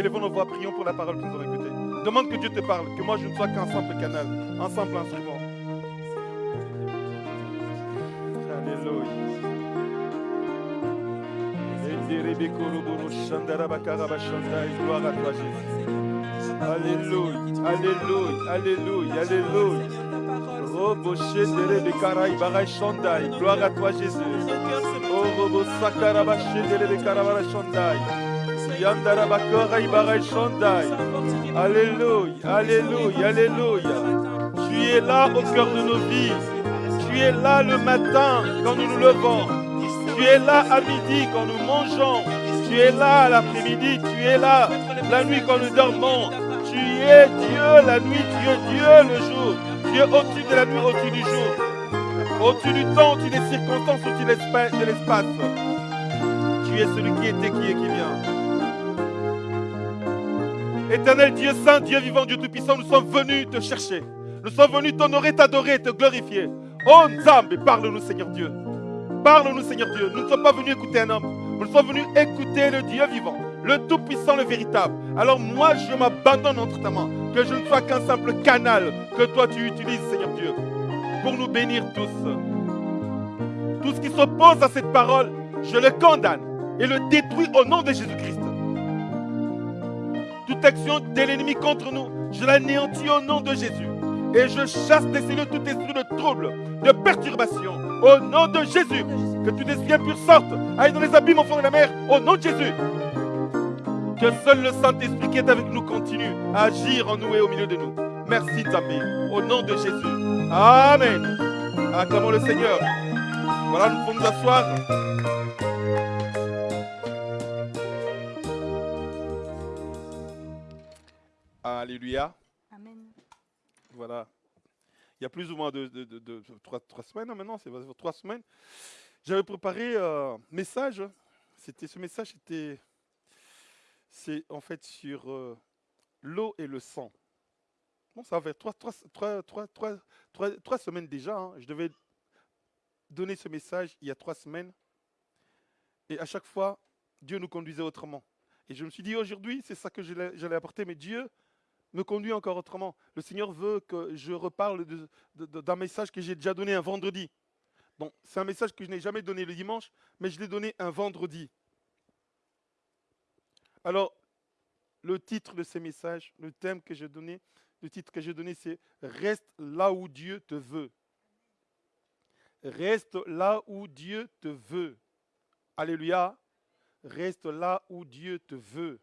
Élevons nos voix, prions pour la parole que nous avons écoutée? Demande que Dieu te parle, que moi je ne sois qu'un simple canal, un simple instrument. Alléluia. Gloire à toi, Jésus. Alléluia, Alléluia, Alléluia, Alléluia. Robo Shendere Karai Barai Shandai. Gloire à toi, Jésus. Oh, Robo Sakaraba Shendere Karabara Shandai. Alléluia, Alléluia, Alléluia. Tu es là au cœur de nos vies. Tu es là le matin quand nous nous levons. Tu es là à midi quand nous mangeons. Tu es là l'après-midi. Tu es là la nuit quand nous dormons. Tu es Dieu la nuit. Tu es Dieu le jour. Es au-dessus de la nuit, au-dessus du jour. Au-dessus du temps, au-dessus des circonstances, au-dessus de l'espace. Tu es celui qui était, qui est, qui vient. Éternel Dieu Saint, Dieu vivant, Dieu Tout-Puissant, nous sommes venus te chercher. Nous sommes venus t'honorer, t'adorer, te glorifier. Oh Nzambe, parle-nous Seigneur Dieu. Parle-nous Seigneur Dieu. Nous ne sommes pas venus écouter un homme. Nous sommes venus écouter le Dieu vivant, le Tout-Puissant, le véritable. Alors moi, je m'abandonne entre ta main. Que je ne sois qu'un simple canal que toi tu utilises, Seigneur Dieu, pour nous bénir tous. Tout ce qui s'oppose à cette parole, je le condamne et le détruis au nom de Jésus-Christ. Toute action de l'ennemi contre nous, je l'anéantis au nom de Jésus. Et je chasse des cellules tout esprit de trouble, de perturbation, au nom de Jésus. Que tout esprit impur sorte, aille dans les abîmes au fond de la mer, au nom de Jésus. Que seul le Saint-Esprit qui est avec nous continue à agir en nous et au milieu de nous. Merci Tamé, au nom de Jésus. Amen. Acclamons le Seigneur. Voilà, nous pouvons nous asseoir. Alléluia. Amen. Voilà. Il y a plus ou moins de, de- de- de- trois, trois semaines maintenant, c'est trois semaines. J'avais préparé un message. C'était ce message, c'était c'est en fait sur euh, l'eau et le sang. Bon, ça va faire trois, trois, trois, trois, trois, trois- trois semaines déjà. hein. Je devais donner ce message il y a trois semaines. Et à chaque fois, Dieu nous conduisait autrement. Et je me suis dit, aujourd'hui, c'est ça que j'allais j'allais apporter, mais Dieu me conduit encore autrement. Le Seigneur veut que je reparle d'un message que j'ai déjà donné un vendredi. Bon, c'est un message que je n'ai jamais donné le dimanche, mais je l'ai donné un vendredi. Alors, le titre de ces messages, le thème que j'ai donné, le titre que j'ai donné, c'est Reste là où Dieu te veut. Reste là où Dieu te veut. Alléluia. Reste là où Dieu te veut.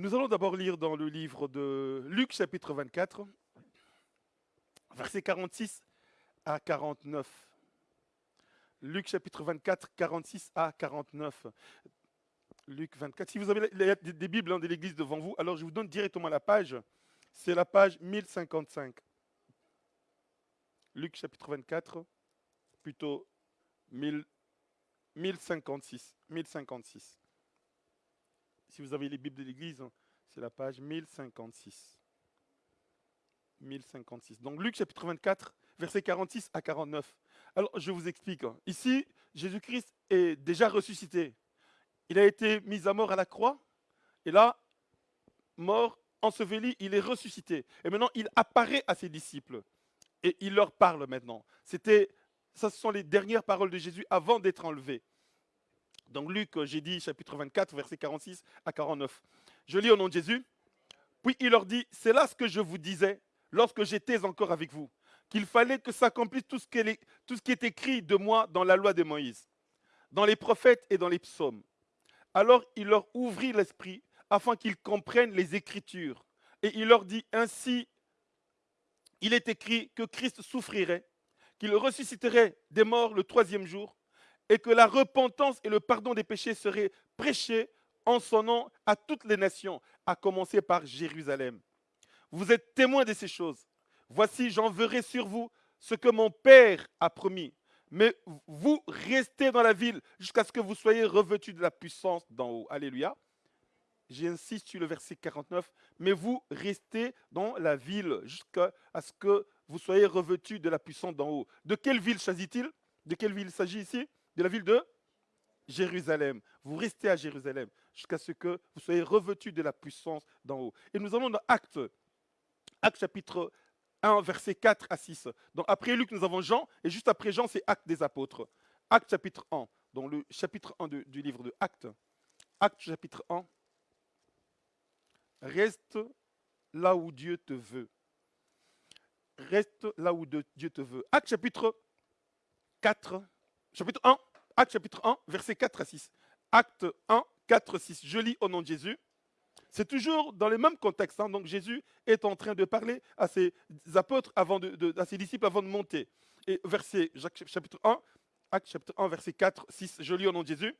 Nous allons d'abord lire dans le livre de Luc chapitre 24, versets 46 à 49. Luc chapitre 24, 46 à 49. Luc 24. Si vous avez des Bibles hein, de l'Église devant vous, alors je vous donne directement la page. C'est la page 1055. Luc chapitre 24, plutôt 1000 1056. 1056. Si vous avez les Bibles de l'Église, hein, c'est la page 1056. 1056. Donc Luc chapitre 24, versets 46 à 49. Alors je vous explique. hein. Ici, Jésus-Christ est déjà ressuscité. Il a été mis à mort à la croix. Et là, mort, enseveli, il est ressuscité. Et maintenant, il apparaît à ses disciples. Et il leur parle maintenant. C'était, ça, ce sont les dernières paroles de Jésus avant d'être enlevé. Donc Luc, euh, j'ai dit chapitre 24, versets 46 à 49. Je lis au nom de Jésus. Puis il leur dit, c'est là ce que je vous disais lorsque j'étais encore avec vous, qu'il fallait que s'accomplisse tout, tout ce qui est écrit de moi dans la loi de Moïse, dans les prophètes et dans les psaumes. Alors il leur ouvrit l'esprit afin qu'ils comprennent les Écritures. Et il leur dit, ainsi, il est écrit que Christ souffrirait, qu'il ressusciterait des morts le troisième jour, et que la repentance et le pardon des péchés seraient prêchés en son nom à toutes les nations, à commencer par Jérusalem. Vous êtes témoins de ces choses. Voici, j'enverrai sur vous ce que mon Père a promis. Mais vous restez dans la ville jusqu'à ce que vous soyez revêtus de la puissance d'en haut. Alléluia. J'insiste sur le verset 49. Mais vous restez dans la ville jusqu'à ce que vous soyez revêtus de la puissance d'en haut. De quelle ville s'agit-il? De quelle ville il s'agit ici? De la ville de Jérusalem. Vous restez à Jérusalem jusqu'à ce que vous soyez revêtus de la puissance d'en haut. Et nous allons dans Actes, Actes chapitre 1, verset 4 à 6. Donc après Luc, nous avons Jean, et juste après Jean, c'est Actes des apôtres. Actes chapitre 1, donc le chapitre 1 du livre de Actes. Actes chapitre 1. Reste là où Dieu te veut. Reste là où Dieu te veut. Actes chapitre 4, chapitre 1, Acte chapitre 1, verset 4 à 6. Acte 1, 4, 6. Je lis au nom de Jésus. C'est toujours dans le même contexte. Hein. Donc Jésus est en train de parler à ses apôtres, avant de, à ses disciples avant de monter. Et verset chapitre 1, Acte chapitre 1, verset 4, 6. Je lis au nom de Jésus.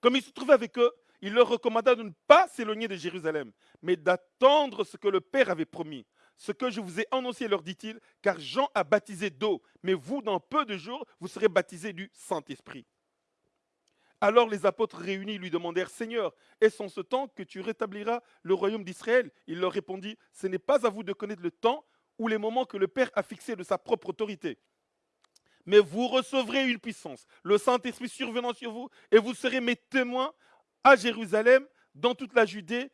Comme il se trouvait avec eux, il leur recommanda de ne pas s'éloigner de Jérusalem, mais d'attendre ce que le Père avait promis. Ce que je vous ai annoncé, leur dit-il, car Jean a baptisé d'eau, mais vous, dans peu de jours, vous serez baptisés du Saint-Esprit. Alors les apôtres réunis lui demandèrent, Seigneur, est-ce en ce temps que tu rétabliras le royaume d'Israël? Il leur répondit, Ce n'est pas à vous de connaître le temps ou les moments que le Père a fixés de sa propre autorité. Mais vous recevrez une puissance, le Saint-Esprit survenant sur vous, et vous serez mes témoins à Jérusalem, dans toute la Judée,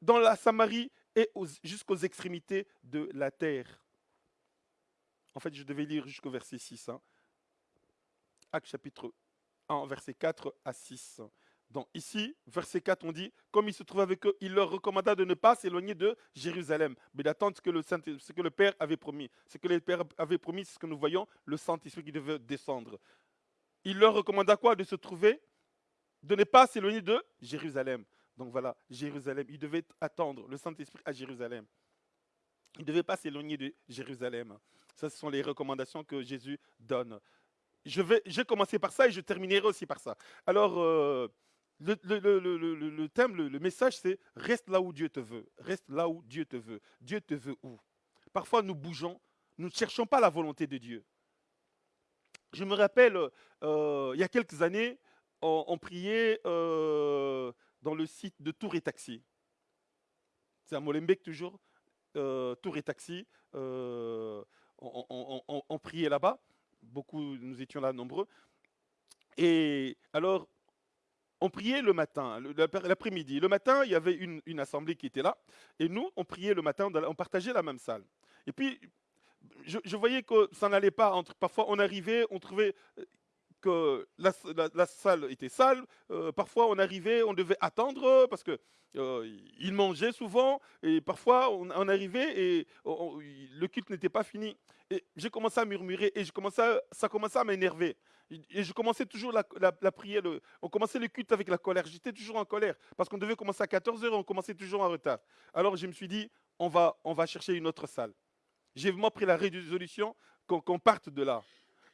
dans la Samarie et jusqu'aux extrémités de la terre. En fait, je devais lire jusqu'au verset 6. Hein. Acte chapitre 1, verset 4 à 6. Donc ici, verset 4, on dit, comme il se trouvait avec eux, il leur recommanda de ne pas s'éloigner de Jérusalem, mais d'attendre ce que le, Saint, ce que le Père avait promis. Ce que le Père avait promis, c'est ce que nous voyons, le Saint-Esprit qui devait descendre. Il leur recommanda quoi De se trouver, de ne pas s'éloigner de Jérusalem. Donc voilà, Jérusalem. Il devait attendre le Saint-Esprit à Jérusalem. Il ne devait pas s'éloigner de Jérusalem. Ça, ce sont les recommandations que Jésus donne. Je vais, j'ai commencé par ça et je terminerai aussi par ça. Alors, euh, le, thème, le, message, c'est reste là où Dieu te veut. Reste là où Dieu te veut. Dieu te veut où? Parfois, nous bougeons, nous ne cherchons pas la volonté de Dieu. Je me rappelle, euh, il y a quelques années, on, priait euh, dans le site de Tour et Taxi. C'est à Molenbeek toujours, euh, Tour et Taxi. Euh, on, priait là-bas. Beaucoup, nous étions là nombreux. Et alors, on priait le matin, l'après-midi. Le matin, il y avait une, assemblée qui était là. Et nous, on priait le matin, on partageait la même salle. Et puis, je, voyais que ça n'allait pas. Parfois, on arrivait, on trouvait la, salle était sale. Euh, parfois, on arrivait, on devait attendre parce que euh, il mangeait souvent. Et parfois, on, arrivait et le culte n'était pas fini. Et j'ai commencé à murmurer et je commençais ça commençait à m'énerver. Et je commençais toujours la, la, prière. on commençait le culte avec la colère. J'étais toujours en colère parce qu'on devait commencer à 14h et on commençait toujours en retard. Alors je me suis dit, on va, on va chercher une autre salle. J'ai vraiment pris la résolution qu'on parte de là.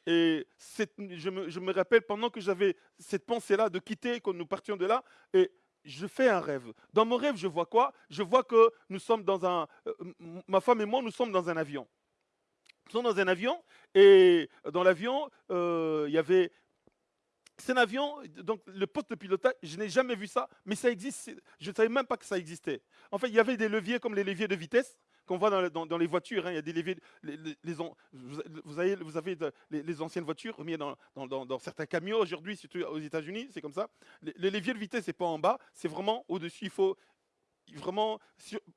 Et je me, rappelle, pendant que j'avais cette pensée-là de quitter, que nous partions de là, et je fais un rêve. Dans mon rêve, je vois quoi? Je vois que nous sommes dans un... Euh, ma femme et moi, nous sommes dans un avion. Nous sommes dans un avion, et dans l'avion, euh, il y avait... C'est un avion, donc le poste de pilotage, je n'ai jamais vu ça, mais ça existe, je ne savais même pas que ça existait. En fait, il y avait des leviers comme les leviers de vitesse, qu'on voit dans, les voitures. Hein, il y a des vous, avez, vous avez les, anciennes voitures remis dans, certains camions aujourd'hui, surtout aux États-Unis, c'est comme ça. Le, levier de vitesse, n'est pas en bas, c'est vraiment au-dessus. Il faut vraiment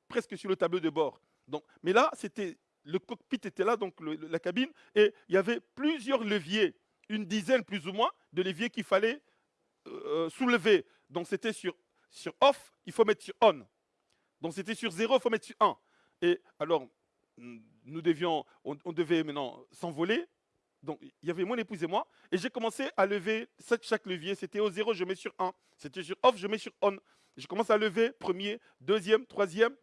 presque sur le tableau de bord. Donc, mais là, c'était le cockpit était là, donc la cabine, et il y avait plusieurs leviers, une dizaine plus ou moins de leviers qu'il fallait euh, soulever. Donc c'était sur, sur off, il faut mettre sur on. Donc c'était sur 0, il faut mettre sur 1. Et alors, nous devions, on, devait maintenant s'envoler. Donc, il y avait mon épouse et moi. Et j'ai commencé à lever chaque levier. C'était au zéro, je mets sur 1. C'était sur off, je mets sur on. Je commence à lever premier, deuxième, troisième.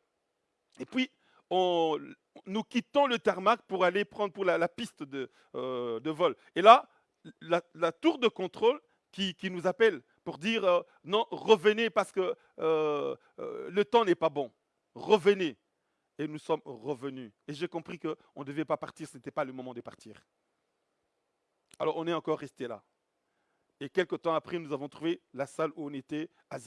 Et puis, nous quittons le tarmac pour aller prendre pour la, piste de, euh, de, vol. Et là, la, tour de contrôle qui, qui, nous appelle pour dire euh, non, revenez parce que euh, le temps n'est pas bon. Revenez et nous sommes revenus. Et j'ai compris qu'on ne devait pas partir, ce n'était pas le moment de partir. Alors on est encore resté là. Et quelques temps après, nous avons trouvé la salle où on était à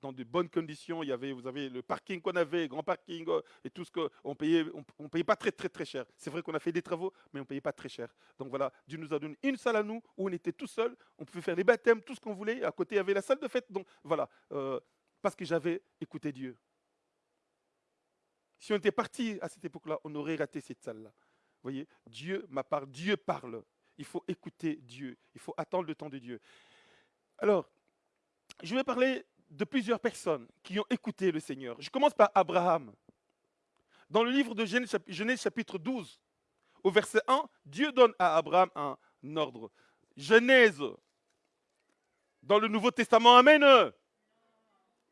dans de bonnes conditions. Il y avait, vous avez le parking qu'on avait, grand parking euh, et tout ce qu'on payait, on, ne payait pas très très très cher. C'est vrai qu'on a fait des travaux, mais on payait pas très cher. Donc voilà, Dieu nous a donné une salle à nous où on était tout seul, on pouvait faire les baptêmes, tout ce qu'on voulait. À côté, il y avait la salle de fête. Donc voilà, euh, parce que j'avais écouté Dieu. Si on était parti à cette époque-là, on aurait raté cette salle-là. Vous voyez, Dieu ma part, Dieu parle. Il faut écouter Dieu. Il faut attendre le temps de Dieu. Alors, je vais parler de plusieurs personnes qui ont écouté le Seigneur. Je commence par Abraham. Dans le livre de Genèse chapitre 12, au verset 1, Dieu donne à Abraham un ordre. Genèse, dans le Nouveau Testament, Amen.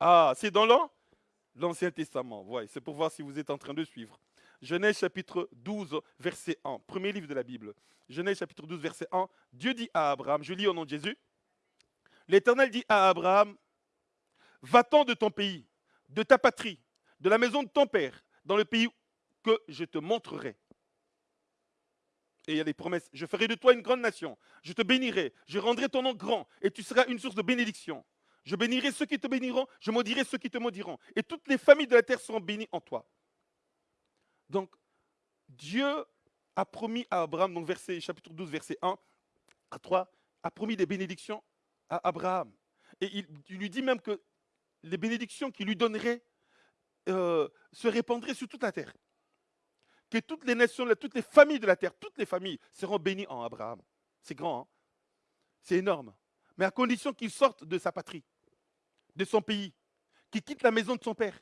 Ah, c'est dans l'Ancien Testament. C'est pour voir si vous êtes en train de suivre. Genèse chapitre 12, verset 1, premier livre de la Bible. Genèse chapitre 12, verset 1, Dieu dit à Abraham, je lis au nom de Jésus, l'Éternel dit à Abraham, Va-t'en de ton pays, de ta patrie, de la maison de ton père, dans le pays que je te montrerai. Et il y a des promesses. Je ferai de toi une grande nation. Je te bénirai. Je rendrai ton nom grand. Et tu seras une source de bénédiction. Je bénirai ceux qui te béniront. Je maudirai ceux qui te maudiront. Et toutes les familles de la terre seront bénies en toi. Donc, Dieu a promis à Abraham, donc verset, chapitre 12, verset 1 à 3, a promis des bénédictions à Abraham. Et il, lui dit même que les bénédictions qu'il lui donnerait euh, se répandraient sur toute la terre. Que toutes les nations, toutes les familles de la terre, toutes les familles seront bénies en Abraham. C'est grand, hein? C'est énorme. Mais à condition qu'il sorte de sa patrie, de son pays, qu'il quitte la maison de son père,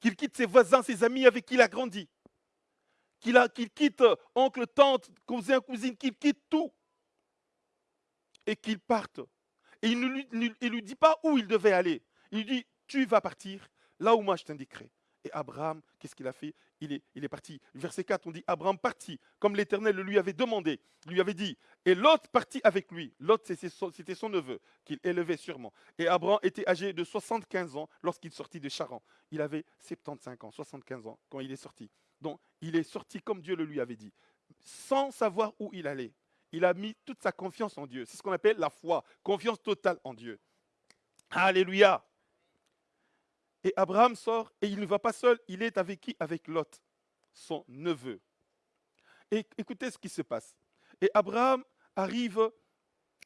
qu'il quitte ses voisins, ses amis avec qui il a grandi, qu'il quitte euh, oncle, tante, cousin, cousine, qu'il quitte tout et qu'il parte. Et il ne lui dit pas où il devait aller. Il dit, tu vas partir là où moi je t'indiquerai. Et Abraham, qu'est-ce qu'il a fait? Il est, il est parti. Verset 4, on dit, Abraham partit, comme l'Éternel lui avait demandé, lui avait dit. Et Lot partit avec lui. Lot, c'était son neveu, qu'il élevait sûrement. Et Abraham était âgé de 75 ans lorsqu'il sortit de Charan. Il avait 75 ans, 75 ans quand il est sorti. Donc, il est sorti comme Dieu le lui avait dit, sans savoir où il allait. Il a mis toute sa confiance en Dieu. C'est ce qu'on appelle la foi, confiance totale en Dieu. Alléluia. Et Abraham sort et il ne va pas seul, il est avec qui? Avec Lot, son neveu. Et écoutez ce qui se passe. Et Abraham arrive,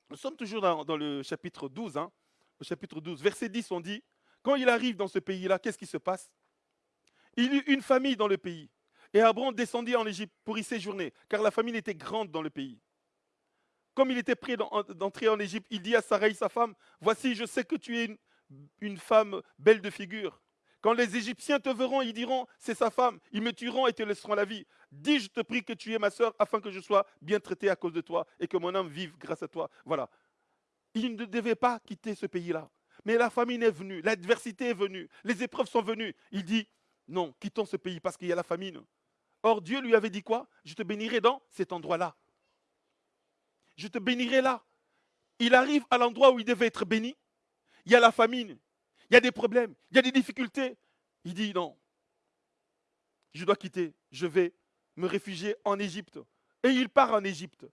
nous sommes toujours dans, le chapitre 12, hein, chapitre 12, verset 10, on dit, quand il arrive dans ce pays-là, qu'est-ce qui se passe? Il eut une famille dans le pays. Et Abraham descendit en Égypte pour y séjourner, car la famille était grande dans le pays. Comme il était prêt d'entrer en Égypte, il dit à Sarai, sa femme, Voici, je sais que tu es une, une femme belle de figure. Quand les Égyptiens te verront, ils diront, c'est sa femme, ils me tueront et te laisseront la vie. Dis, je te prie que tu es ma sœur, afin que je sois bien traité à cause de toi et que mon âme vive grâce à toi. Voilà. Il ne devait pas quitter ce pays-là. Mais la famine est venue, l'adversité est venue, les épreuves sont venues. Il dit, non, quittons ce pays parce qu'il y a la famine. Or, Dieu lui avait dit quoi? Je te bénirai dans cet endroit-là. Je te bénirai là. Il arrive à l'endroit où il devait être béni il y a la famine, il y a des problèmes, il y a des difficultés. Il dit non, je dois quitter, je vais me réfugier en Égypte. Et il part en Égypte.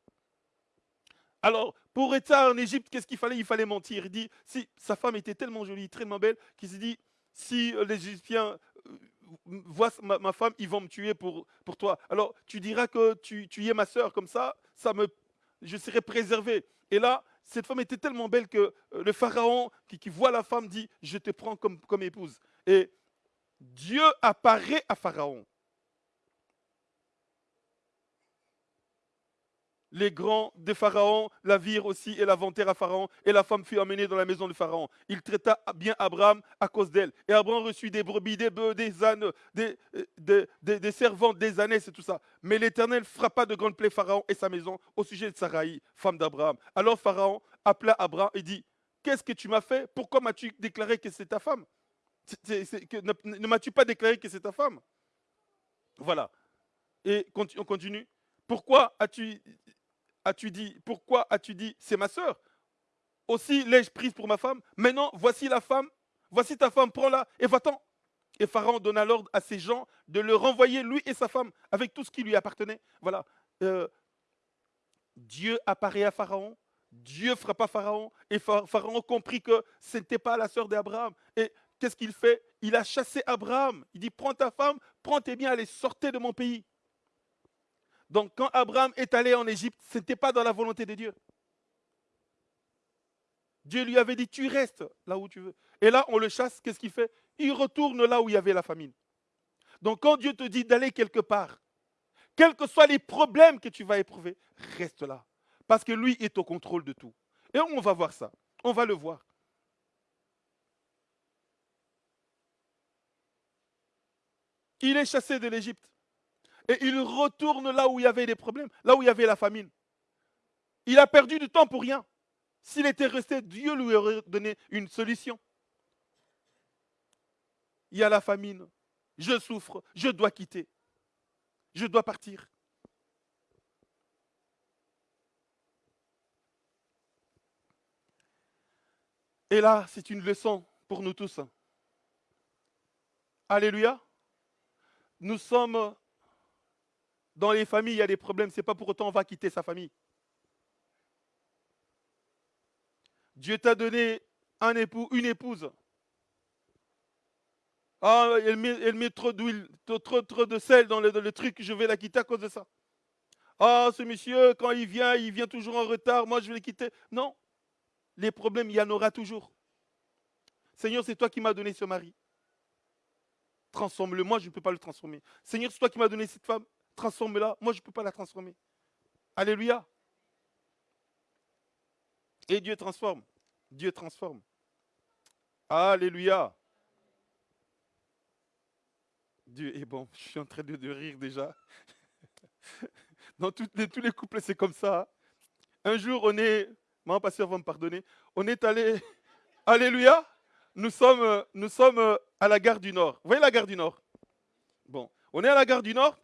Alors, pour être en Égypte, qu'est-ce qu'il fallait? Il fallait mentir. Il dit, si sa femme était tellement jolie, tellement belle, qu'il se dit, si les Égyptiens euh, voient ma, femme, ils vont me tuer pour, pour toi. Alors, tu diras que tu, tu es ma soeur, comme ça, ça me, je serai préservé. Et là, cette femme était tellement belle que euh, le pharaon qui, voit la femme dit, je te prends comme, comme épouse. Et Dieu apparaît à Pharaon. Les grands de Pharaon la virent aussi et la vantèrent à Pharaon, et la femme fut emmenée dans la maison de Pharaon. Il traita bien Abraham à cause d'elle. Et Abraham reçut des brebis, des bœufs, des ânes, des, des, servantes, des ânes, c'est tout ça. Mais l'Éternel frappa de grandes plaies Pharaon et sa maison au sujet de Sarai, femme d'Abraham. Alors Pharaon appela Abraham et dit, qu'est-ce que tu m'as fait? Pourquoi m'as-tu déclaré que c'est ta femme? Ne m'as-tu pas déclaré que c'est ta femme Voilà. Et on continue. Pourquoi as-tu as-tu dit, pourquoi as-tu dit, c'est ma sœur? Aussi l'ai-je prise pour ma femme Maintenant, voici la femme, voici ta femme, prends-la et va-t'en. Et Pharaon donna l'ordre à ses gens de le renvoyer, lui et sa femme, avec tout ce qui lui appartenait. Voilà. Euh, Dieu apparaît à Pharaon, Dieu frappa Pharaon, et Pharaon comprit que ce n'était pas la sœur d'Abraham. Et qu'est-ce qu'il fait? Il a chassé Abraham. Il dit, prends ta femme, prends tes biens, allez, sortez de mon pays. Donc quand Abraham est allé en Égypte, ce n'était pas dans la volonté de Dieu. Dieu lui avait dit, tu restes là où tu veux. Et là, on le chasse, qu'est-ce qu'il fait? Il retourne là où il y avait la famine. Donc quand Dieu te dit d'aller quelque part, quels que soient les problèmes que tu vas éprouver, reste là. Parce que lui est au contrôle de tout. Et on va voir ça. On va le voir. Il est chassé de l'Égypte. Et il retourne là où il y avait des problèmes, là où il y avait la famine. Il a perdu du temps pour rien. S'il était resté, Dieu lui aurait donné une solution. Il y a la famine. Je souffre. Je dois quitter. Je dois partir. Et là, c'est une leçon pour nous tous. Alléluia. Nous sommes dans les familles, il y a des problèmes. Ce n'est pas pour autant qu'on va quitter sa famille. Dieu t'a donné un époux, une épouse. Ah, elle met, trop d'huile, trop, de sel dans le, dans le truc, je vais la quitter à cause de ça. Ah, ce monsieur, quand il vient, il vient toujours en retard, moi je vais le quitter. Non, les problèmes, il y en aura toujours. Seigneur, c'est toi qui m'as donné ce mari. Transforme-le, moi je ne peux pas le transformer. Seigneur, c'est toi qui m'as donné cette femme. Transforme-la, moi je ne peux pas la transformer. Alléluia. Et Dieu transforme. Dieu transforme. Alléluia. Dieu est bon. Je suis en train de, rire déjà. Dans tous les couples, c'est comme ça. Un jour, on est, mon pasteur va me pardonner, on est allé, Alléluia, nous sommes, nous sommes à la gare du Nord. Vous voyez la gare du Nord? Bon, on est à la gare du Nord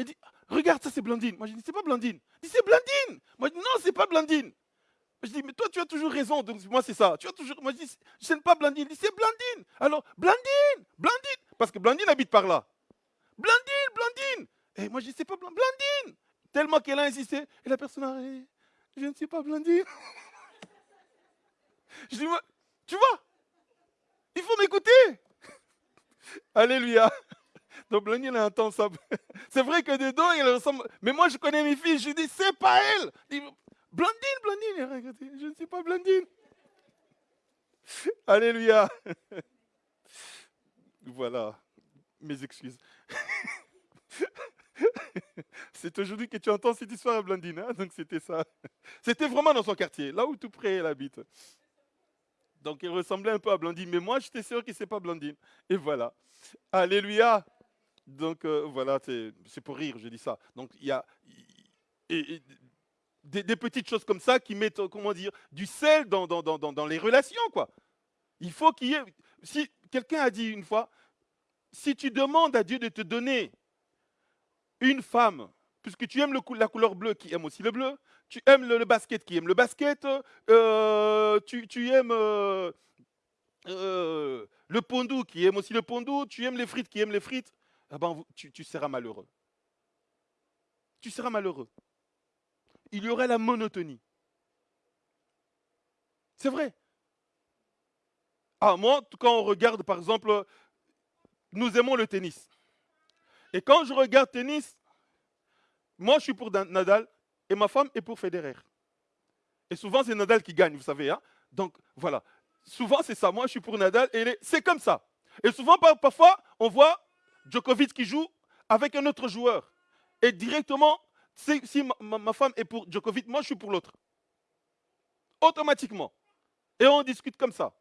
il dit, regarde ça c'est Blandine. Moi je dis, c'est pas Blandine. Dit, c'est Blandine. Moi je dis, non, c'est pas Blandine. Je dis, mais toi, tu as toujours raison. Donc, moi, c'est ça. Tu as toujours. Moi, je dis, je ne pas Blandine. C'est Blandine. Alors, Blandine, Blandine. Parce que Blandine habite par là. Blandine, Blandine. Et moi, je dis, c'est pas Blandine. Tellement qu'elle a insisté. Et la personne a dit, je ne suis pas Blandine. je dis, tu vois, il faut m'écouter. Alléluia. Donc Blandine a un temps ça. C'est vrai que des dos, il ressemble. Mais moi, je connais mes filles. Je dis, c'est pas elle. Blandine, Blandine. Je ne suis pas Blandine. Alléluia. Voilà. Mes excuses. C'est aujourd'hui que tu entends cette histoire à Blandine. Hein? Donc c'était ça. C'était vraiment dans son quartier, là où tout près elle habite. Donc il ressemblait un peu à Blandine. Mais moi, j'étais sûr que ce n'est pas Blandine. Et voilà. Alléluia. Donc euh, voilà, c'est pour rire, je dis ça. Donc il y a des, petites choses comme ça qui mettent, comment dire, du sel dans, dans, dans, dans les relations, quoi. Il faut qu'il y ait... Si quelqu'un a dit une fois, si tu demandes à Dieu de te donner une femme, puisque tu aimes le, la couleur bleue qui aime aussi le bleu, tu aimes le, basket qui aime le basket, euh, tu, tu, aimes euh, le pondou qui aime aussi le pondou, tu aimes les frites qui aiment les frites, ah ben, tu, seras malheureux. Tu seras malheureux. Il y aurait la monotonie. C'est vrai. Ah, moi, quand on regarde, par exemple, nous aimons le tennis. Et quand je regarde tennis, moi, je suis pour Nadal et ma femme est pour Federer. Et souvent, c'est Nadal qui gagne, vous savez. Hein. Donc, voilà. Souvent, c'est ça. Moi, je suis pour Nadal et c'est comme ça. Et souvent, parfois, on voit Djokovic qui joue avec un autre joueur. Et directement, si, ma, femme est pour Djokovic, moi, je suis pour l'autre. Automatiquement. Et on discute comme ça.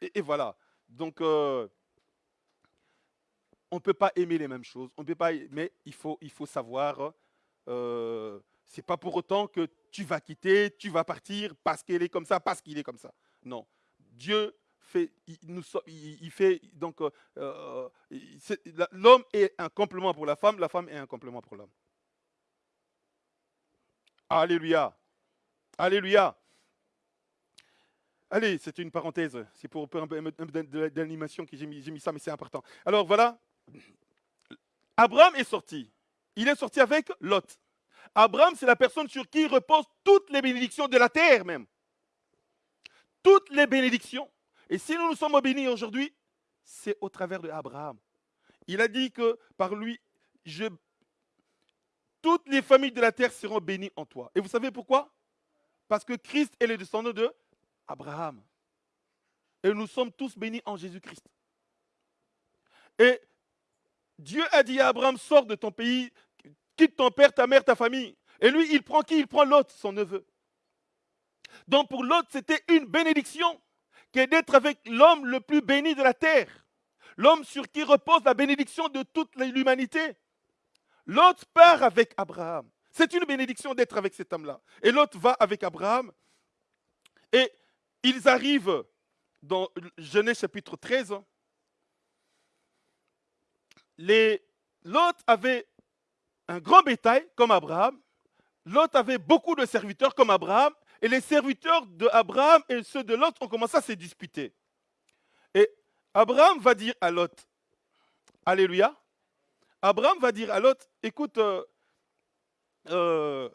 Et, voilà. Donc, euh, on ne peut pas aimer les mêmes choses. On peut pas, mais il faut, savoir. Euh, c'est pas pour autant que tu vas quitter, tu vas partir parce qu'elle est comme ça, parce qu'il est comme ça. Non. Dieu fait, il, donc l'homme est un complément pour la femme, la femme est un complément pour l'homme. Alléluia. Alléluia. Allez, c'était une parenthèse. C'est pour un peu d'animation que j'ai mis, mis ça, mais c'est important. Alors voilà. Abraham est sorti. Il est sorti avec Lot. Abraham, c'est la personne sur qui reposent toutes les bénédictions de la terre même. Toutes les bénédictions. Et si nous nous sommes bénis aujourd'hui, c'est au travers de Abraham. Il a dit que par lui, toutes les familles de la terre seront bénies en toi. Et vous savez pourquoi? Parce que Christ est le descendant de Abraham. Et nous sommes tous bénis en Jésus-Christ. Et Dieu a dit à Abraham, sors de ton pays, quitte ton père, ta mère, ta famille. Et lui, il prend qui? Il prend l'autre, son neveu. Donc pour l'autre, c'était une bénédiction qui est d'être avec l'homme le plus béni de la terre. L'homme sur qui repose la bénédiction de toute l'humanité. L'autre part avec Abraham. C'est une bénédiction d'être avec cet homme-là. Et l'autre va avec Abraham. Et ils arrivent dans Genèse chapitre 13. L'autre avait un grand bétail comme Abraham. L'autre avait beaucoup de serviteurs comme Abraham. Et les serviteurs d'Abraham et ceux de Lot ont commencé à se disputer. Et Abraham va dire à Lot, Alléluia, Abraham va dire à Lot, écoute, euh, euh,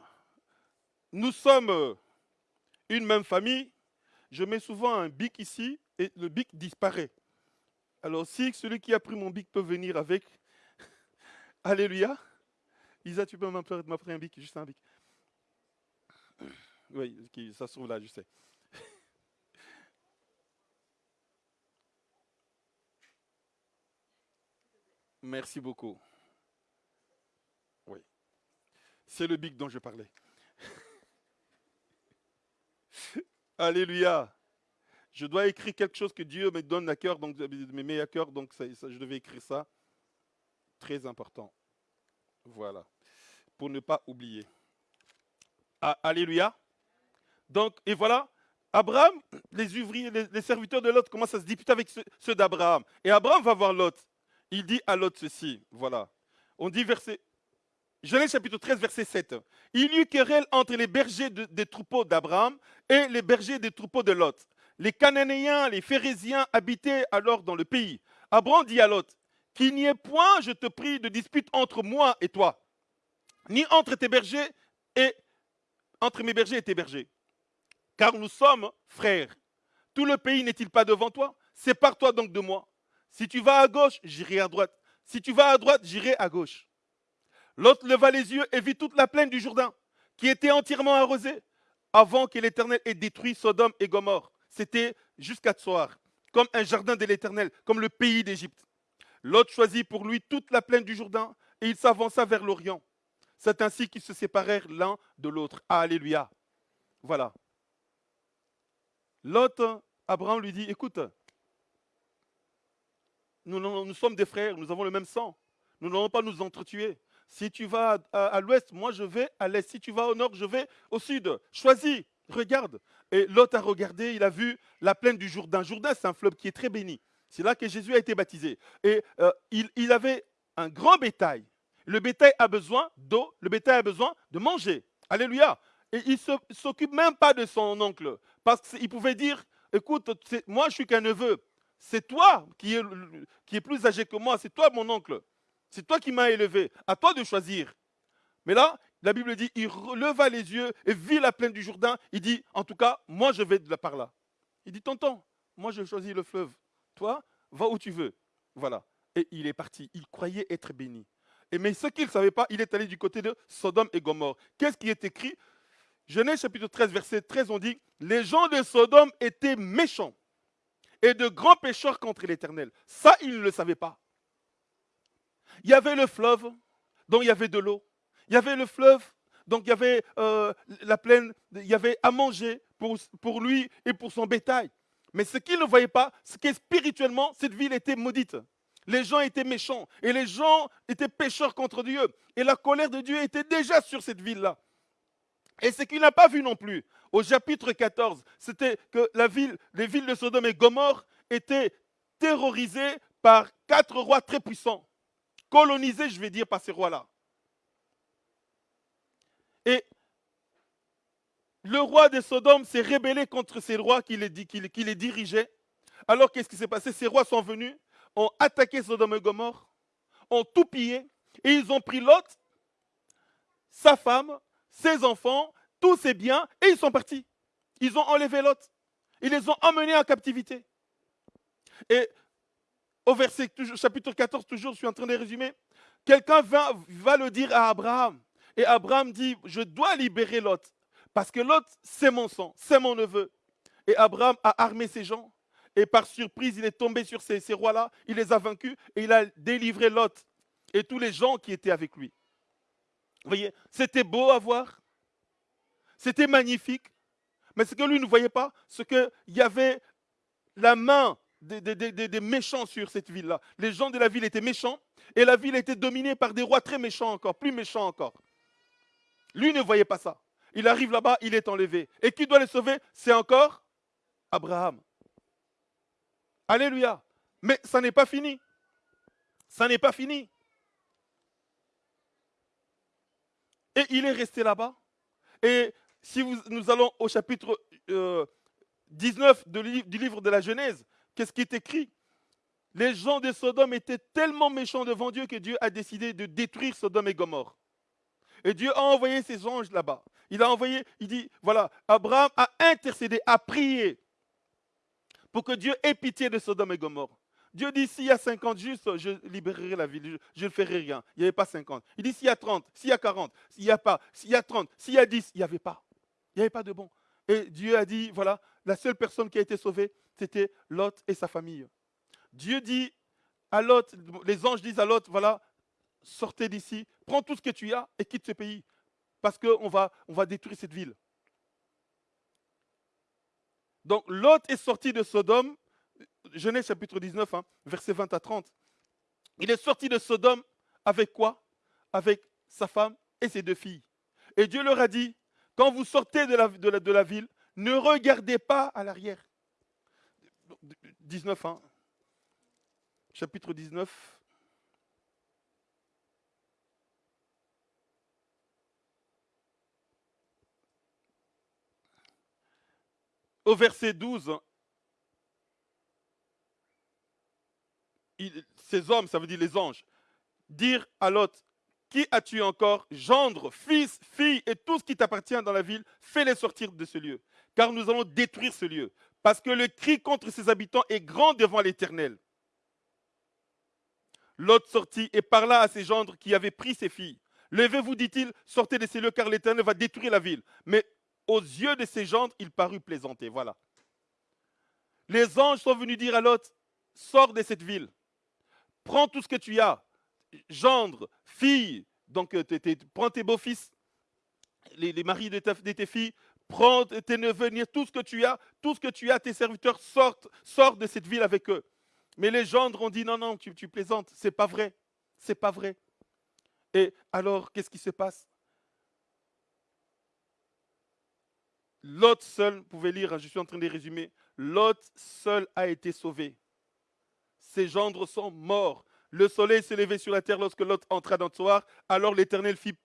nous sommes une même famille, je mets souvent un bic ici et le bic disparaît. Alors si celui qui a pris mon bic peut venir avec, Alléluia, Isa, tu peux m'appeler un bic, juste un bic. Oui, ça se trouve là, je sais. Merci beaucoup. Oui. C'est le bic dont je parlais. Alléluia. Je dois écrire quelque chose que Dieu me donne à cœur, donc me met à cœur, donc je devais écrire ça. Très important. Voilà. Pour ne pas oublier. Ah, alléluia. Donc, et voilà, Abraham, les ouvriers, les, serviteurs de Lot commencent à se disputer avec ceux, d'Abraham. Et Abraham va voir Lot. Il dit à Lot ceci, voilà. On dit verset, Genèse chapitre 13, verset 7. Il y eut querelle entre les bergers des troupeaux d'Abraham et les bergers des troupeaux de Lot. Les Cananéens, les Phérésiens habitaient alors dans le pays. Abraham dit à Lot, qu'il n'y ait point, je te prie, de dispute entre moi et toi, ni entre tes bergers et entre mes bergers et tes bergers car nous sommes frères. Tout le pays n'est-il pas devant toi? Sépare-toi donc de moi. Si tu vas à gauche, j'irai à droite. Si tu vas à droite, j'irai à gauche. L'autre leva les yeux et vit toute la plaine du Jourdain, qui était entièrement arrosée, avant que l'Éternel ait détruit Sodome et Gomorre. C'était jusqu'à soir, comme un jardin de l'Éternel, comme le pays d'Égypte. L'autre choisit pour lui toute la plaine du Jourdain, et il s'avança vers l'Orient. C'est ainsi qu'ils se séparèrent l'un de l'autre. Alléluia. Voilà. L'autre, Abraham lui dit, écoute, nous, sommes des frères, nous avons le même sang. Nous n'allons pas nous entretuer. Si tu vas à, l'ouest, moi je vais à l'est. Si tu vas au nord, je vais au sud. Choisis, regarde. Et l'autre a regardé, il a vu la plaine du Jourdain. Jourdain, c'est un fleuve qui est très béni. C'est là que Jésus a été baptisé. Et euh, il, il avait un grand bétail. Le bétail a besoin d'eau, le bétail a besoin de manger. Alléluia. Et il ne s'occupe même pas de son oncle. Parce qu'il pouvait dire, écoute, moi je suis qu'un neveu. C'est toi qui es, plus âgé que moi. C'est toi mon oncle. C'est toi qui m'as élevé. À toi de choisir. Mais là, la Bible dit, il releva les yeux et vit la plaine du Jourdain. Il dit, en tout cas, moi je vais de la par là. Il dit, tonton, moi je choisis le fleuve. Toi, va où tu veux. Voilà. Et il est parti. Il croyait être béni. Et mais ce qu'il ne savait pas, il est allé du côté de Sodome et Gomorre. Qu'est-ce qui est écrit Genèse chapitre 13, verset 13, on dit, les gens de Sodome étaient méchants et de grands pécheurs contre l'Éternel. Ça, ils ne le savaient pas. Il y avait le fleuve, donc il y avait de l'eau. Il y avait le fleuve, donc il y avait euh, la plaine, il y avait à manger pour, pour lui et pour son bétail. Mais ce qu'ils ne voyaient pas, c'est que spirituellement, cette ville était maudite. Les gens étaient méchants et les gens étaient pécheurs contre Dieu. Et la colère de Dieu était déjà sur cette ville-là. Et ce qu'il n'a pas vu non plus, au chapitre 14, c'était que la ville, les villes de Sodome et Gomorre étaient terrorisées par quatre rois très puissants, colonisés, je vais dire, par ces rois-là. Et le roi de Sodome s'est rébellé contre ces rois qui les, qui les dirigeaient. Alors qu'est-ce qui s'est passé? Ces rois sont venus, ont attaqué Sodome et Gomorre, ont tout pillé, et ils ont pris Lot, sa femme, ses enfants, tous ses biens, et ils sont partis. Ils ont enlevé l'autre. Ils les ont emmenés en captivité. Et au verset chapitre 14, toujours, je suis en train de résumer, quelqu'un va, le dire à Abraham. Et Abraham dit, je dois libérer Lot, parce que Lot, c'est mon sang, c'est mon neveu. Et Abraham a armé ses gens, et par surprise, il est tombé sur ces, ces rois-là, il les a vaincus, et il a délivré Lot et tous les gens qui étaient avec lui. Vous voyez, c'était beau à voir, c'était magnifique, mais ce que lui ne voyait pas, c'est qu'il y avait la main des, méchants sur cette ville-là. Les gens de la ville étaient méchants, et la ville était dominée par des rois très méchants encore, plus méchants encore. Lui ne voyait pas ça. Il arrive là-bas, il est enlevé. Et qui doit le sauver? C'est encore Abraham. Alléluia. Mais ça n'est pas fini. Ça n'est pas fini. Et il est resté là-bas. Et si nous allons au chapitre 19 euh, du livre de la Genèse, qu'est-ce qui est écrit? Les gens de Sodome étaient tellement méchants devant Dieu que Dieu a décidé de détruire Sodome et Gomorre. Et Dieu a envoyé ses anges là-bas. Il a envoyé, il dit, voilà, Abraham a intercédé, a prié pour que Dieu ait pitié de Sodome et Gomorre. Dieu dit, s'il y a 50 justes, je libérerai la ville, je ne ferai rien. Il n'y avait pas 50. Il dit, s'il y a 30, s'il y a 40, s'il n'y a pas, s'il y a 30, s'il y a 10, il n'y avait pas. Il n'y avait pas de bon. Et Dieu a dit, voilà, la seule personne qui a été sauvée, c'était Lot et sa famille. Dieu dit à Lot, les anges disent à Lot, voilà, sortez d'ici, prends tout ce que tu as et quitte ce pays, parce qu'on on va détruire cette ville. Donc Lot est sorti de Sodome Genèse chapitre 19, hein, versets 20 à 30. Il est sorti de Sodome avec quoi? Avec sa femme et ses deux filles. Et Dieu leur a dit, quand vous sortez de la, de la, ville, ne regardez pas à l'arrière. 19, hein, chapitre 19. Au verset 12, ces hommes, ça veut dire les anges, dire à l'autre, qui as-tu encore? Gendre, fils, fille et tout ce qui t'appartient dans la ville, fais-les sortir de ce lieu, car nous allons détruire ce lieu, parce que le cri contre ses habitants est grand devant l'Éternel. L'autre sortit et parla à ses gendres qui avaient pris ses filles. Levez-vous, dit-il, sortez de ces lieux, car l'Éternel va détruire la ville. Mais aux yeux de ses gendres, il parut plaisanter. Voilà. Les anges sont venus dire à l'autre, sors de cette ville prends tout ce que tu as, gendre, fille, donc euh, prends tes beaux-fils, les, maris de, tes filles, prends tes neveux, tout ce que tu as, tout ce que tu as, tes serviteurs sortent, sortent de cette ville avec eux. Mais les gendres ont dit non, non, tu, tu plaisantes, c'est pas vrai, c'est pas vrai. Et alors, qu'est-ce qui se passe? L'autre seul, vous pouvez lire, je suis en train de résumer, l'autre seul a été sauvé ses gendres sont morts. Le soleil s'est levé sur la terre lorsque l'autre entra dans le soir. Alors l'Éternel fit,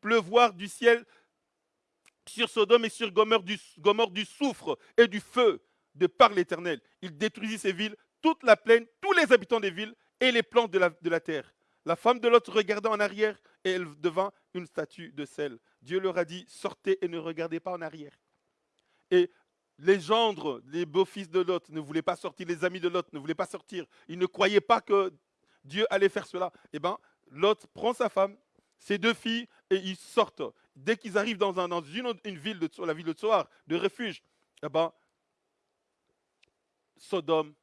pleuvoir du ciel sur Sodome et sur Gomorre du, soufre et du feu de par l'Éternel. Il détruisit ces villes, toute la plaine, tous les habitants des villes et les plantes de la, terre. La femme de l'autre regarda en arrière et elle devint une statue de sel. Dieu leur a dit, sortez et ne regardez pas en arrière. Les gendres, les beaux-fils de Lot ne voulaient pas sortir, les amis de Lot ne voulaient pas sortir. Ils ne croyaient pas que Dieu allait faire cela. Eh bien, Lot prend sa femme, ses deux filles, et ils sortent. Dès qu'ils arrivent dans, une, ville, de, la ville de Tsoar, de refuge, eh ben, Sodome,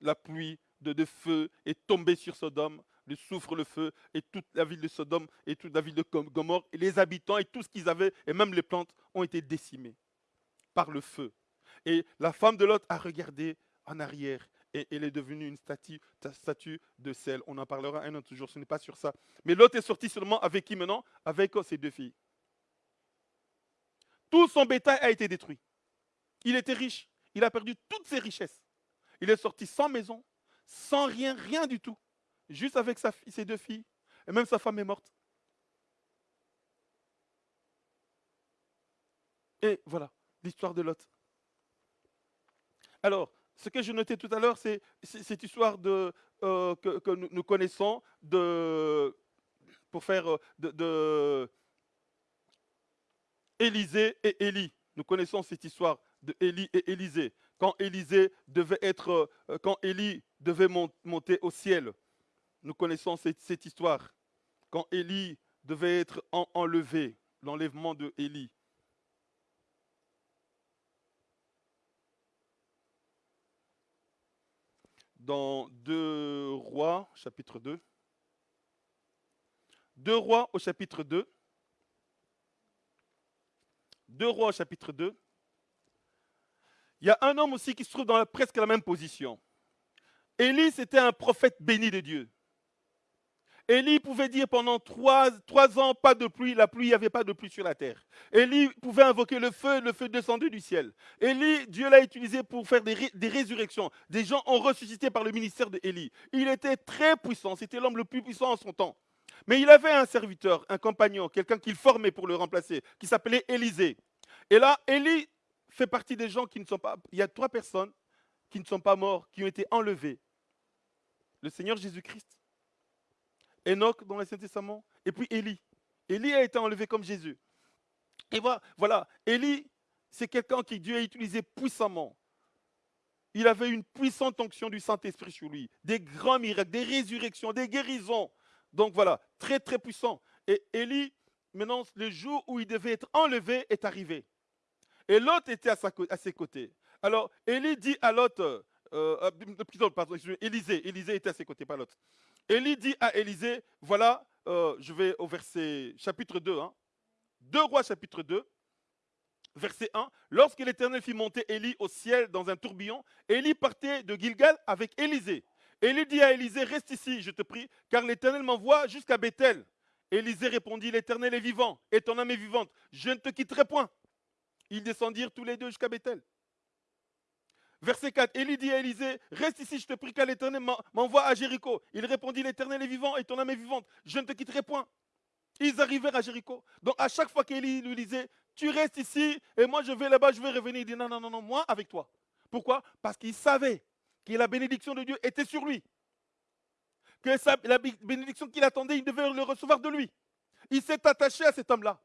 la pluie de, feu est tombée sur Sodome, le souffre le feu, et toute la ville de Sodome, et toute la ville de Gomorre, et les habitants, et tout ce qu'ils avaient, et même les plantes, ont été décimés par le feu. Et la femme de Lot a regardé en arrière et elle est devenue une statue, de sel. On en parlera un autre jour, ce n'est pas sur ça. Mais Lot est sorti seulement avec qui maintenant? Avec ses deux filles. Tout son bétail a été détruit. Il était riche. Il a perdu toutes ses richesses. Il est sorti sans maison, sans rien, rien du tout. Juste avec ses deux filles. Et même sa femme est morte. Et voilà, l'histoire de Lot. Alors, ce que je notais tout à l'heure, c'est cette histoire euh, que, nous, connaissons pour faire euh, de, Élisée et Élie. Nous connaissons cette histoire de Élie et Élisée. Quand devait être, euh, quand Élie devait monter au ciel. Nous connaissons cette, histoire. Quand Élie devait être enlevé, l'enlèvement de Élie. Dans 2 Rois, chapitre 2. 2 Rois au chapitre 2. 2 Rois au chapitre 2. Il y a un homme aussi qui se trouve dans presque la même position. Élie, c'était un prophète béni de Dieu. Élie pouvait dire pendant trois, ans, pas de pluie, la pluie, il n'y avait pas de pluie sur la terre. Élie pouvait invoquer le feu, le feu descendu du ciel. Élie, Dieu l'a utilisé pour faire des, des, résurrections. Des gens ont ressuscité par le ministère d'Élie. Il était très puissant, c'était l'homme le plus puissant en son temps. Mais il avait un serviteur, un compagnon, quelqu'un qu'il formait pour le remplacer, qui s'appelait Élisée. Et là, Élie fait partie des gens qui ne sont pas... Il y a trois personnes qui ne sont pas morts, qui ont été enlevées. Le Seigneur Jésus-Christ, Enoch dans l'Ancien Testament, et puis Élie. Élie a été enlevé comme Jésus. Et voilà. Élie, c'est quelqu'un qui Dieu a utilisé puissamment. Il avait une puissante onction du Saint-Esprit sur lui, des grands miracles, des résurrections, des guérisons. Donc voilà, très très puissant. Et Élie, maintenant, le jour où il devait être enlevé est arrivé. Et l'autre était à, ses côtés. Alors, Élie dit à l'autre, euh, euh, pardon, Élisée, Élisée était à ses côtés, pas l'autre. Élie dit à Élisée, voilà, euh, je vais au verset chapitre 2, hein, 2 rois chapitre 2, verset 1. Lorsque l'Éternel fit monter Élie au ciel dans un tourbillon, Élie partait de Gilgal avec Élisée. Élie dit à Élisée, reste ici, je te prie, car l'Éternel m'envoie jusqu'à Bethel. Élisée répondit, l'Éternel est vivant et ton âme est vivante, je ne te quitterai point. Ils descendirent tous les deux jusqu'à Bethel. Verset 4, Élie dit à Élisée, reste ici, je te prie car l'Éternel m'envoie à Jéricho. Il répondit, l'Éternel est vivant et ton âme est vivante, je ne te quitterai point. Ils arrivèrent à Jéricho. Donc à chaque fois qu'Élie lui disait, tu restes ici et moi je vais là-bas, je vais revenir, il dit, non, non, non, non, moi avec toi. Pourquoi? Parce qu'il savait que la bénédiction de Dieu était sur lui. Que la bénédiction qu'il attendait, il devait le recevoir de lui. Il s'est attaché à cet homme-là.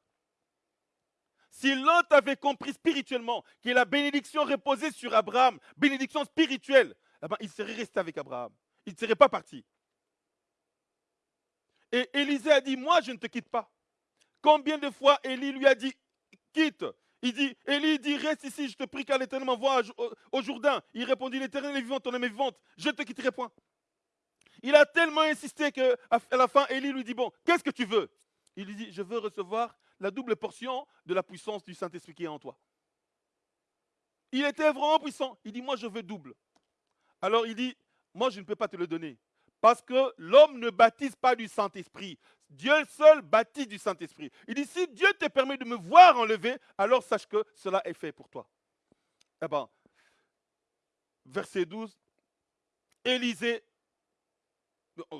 Si l'autre avait compris spirituellement que la bénédiction reposait sur Abraham, bénédiction spirituelle, eh ben, il serait resté avec Abraham. Il ne serait pas parti. Et Élisée a dit, moi je ne te quitte pas. Combien de fois Élie lui a dit, quitte? Il dit, Élie dit, reste ici, je te prie car l'Éternel m'envoie au Jourdain. Il répondit, l'Éternel est vivant, ton âme est vivante, je ne te quitterai point. Il a tellement insisté qu'à la fin, Élie lui dit, bon, qu'est-ce que tu veux? Il dit, je veux recevoir la double portion de la puissance du Saint-Esprit qui est en toi. Il était vraiment puissant. Il dit, moi je veux double. Alors il dit, moi je ne peux pas te le donner. Parce que l'homme ne baptise pas du Saint-Esprit. Dieu seul baptise du Saint-Esprit. Il dit, si Dieu te permet de me voir enlever, alors sache que cela est fait pour toi. Eh bien, verset 12, Élisée,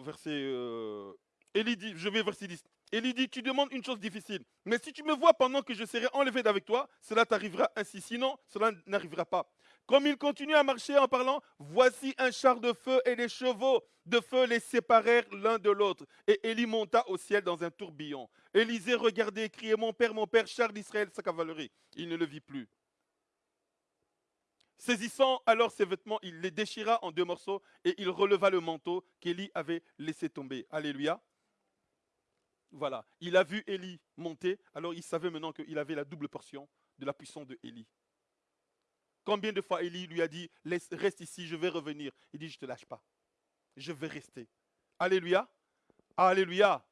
verset, euh, dit, je vais verset 10. Élie dit, tu demandes une chose difficile. Mais si tu me vois pendant que je serai enlevé d'avec toi, cela t'arrivera ainsi. Sinon, cela n'arrivera pas. Comme il continue à marcher en parlant, voici un char de feu et des chevaux de feu les séparèrent l'un de l'autre. Et Élie monta au ciel dans un tourbillon. Élisée regardait et criait, mon père, mon père, char d'Israël, sa cavalerie. Il ne le vit plus. Saisissant alors ses vêtements, il les déchira en deux morceaux et il releva le manteau qu'Élie avait laissé tomber. Alléluia. Voilà, il a vu Élie monter, alors il savait maintenant qu'il avait la double portion de la puissance de Élie. Combien de fois Élie lui a dit, reste ici, je vais revenir. Il dit, je ne te lâche pas. Je vais rester. Alléluia. Alléluia.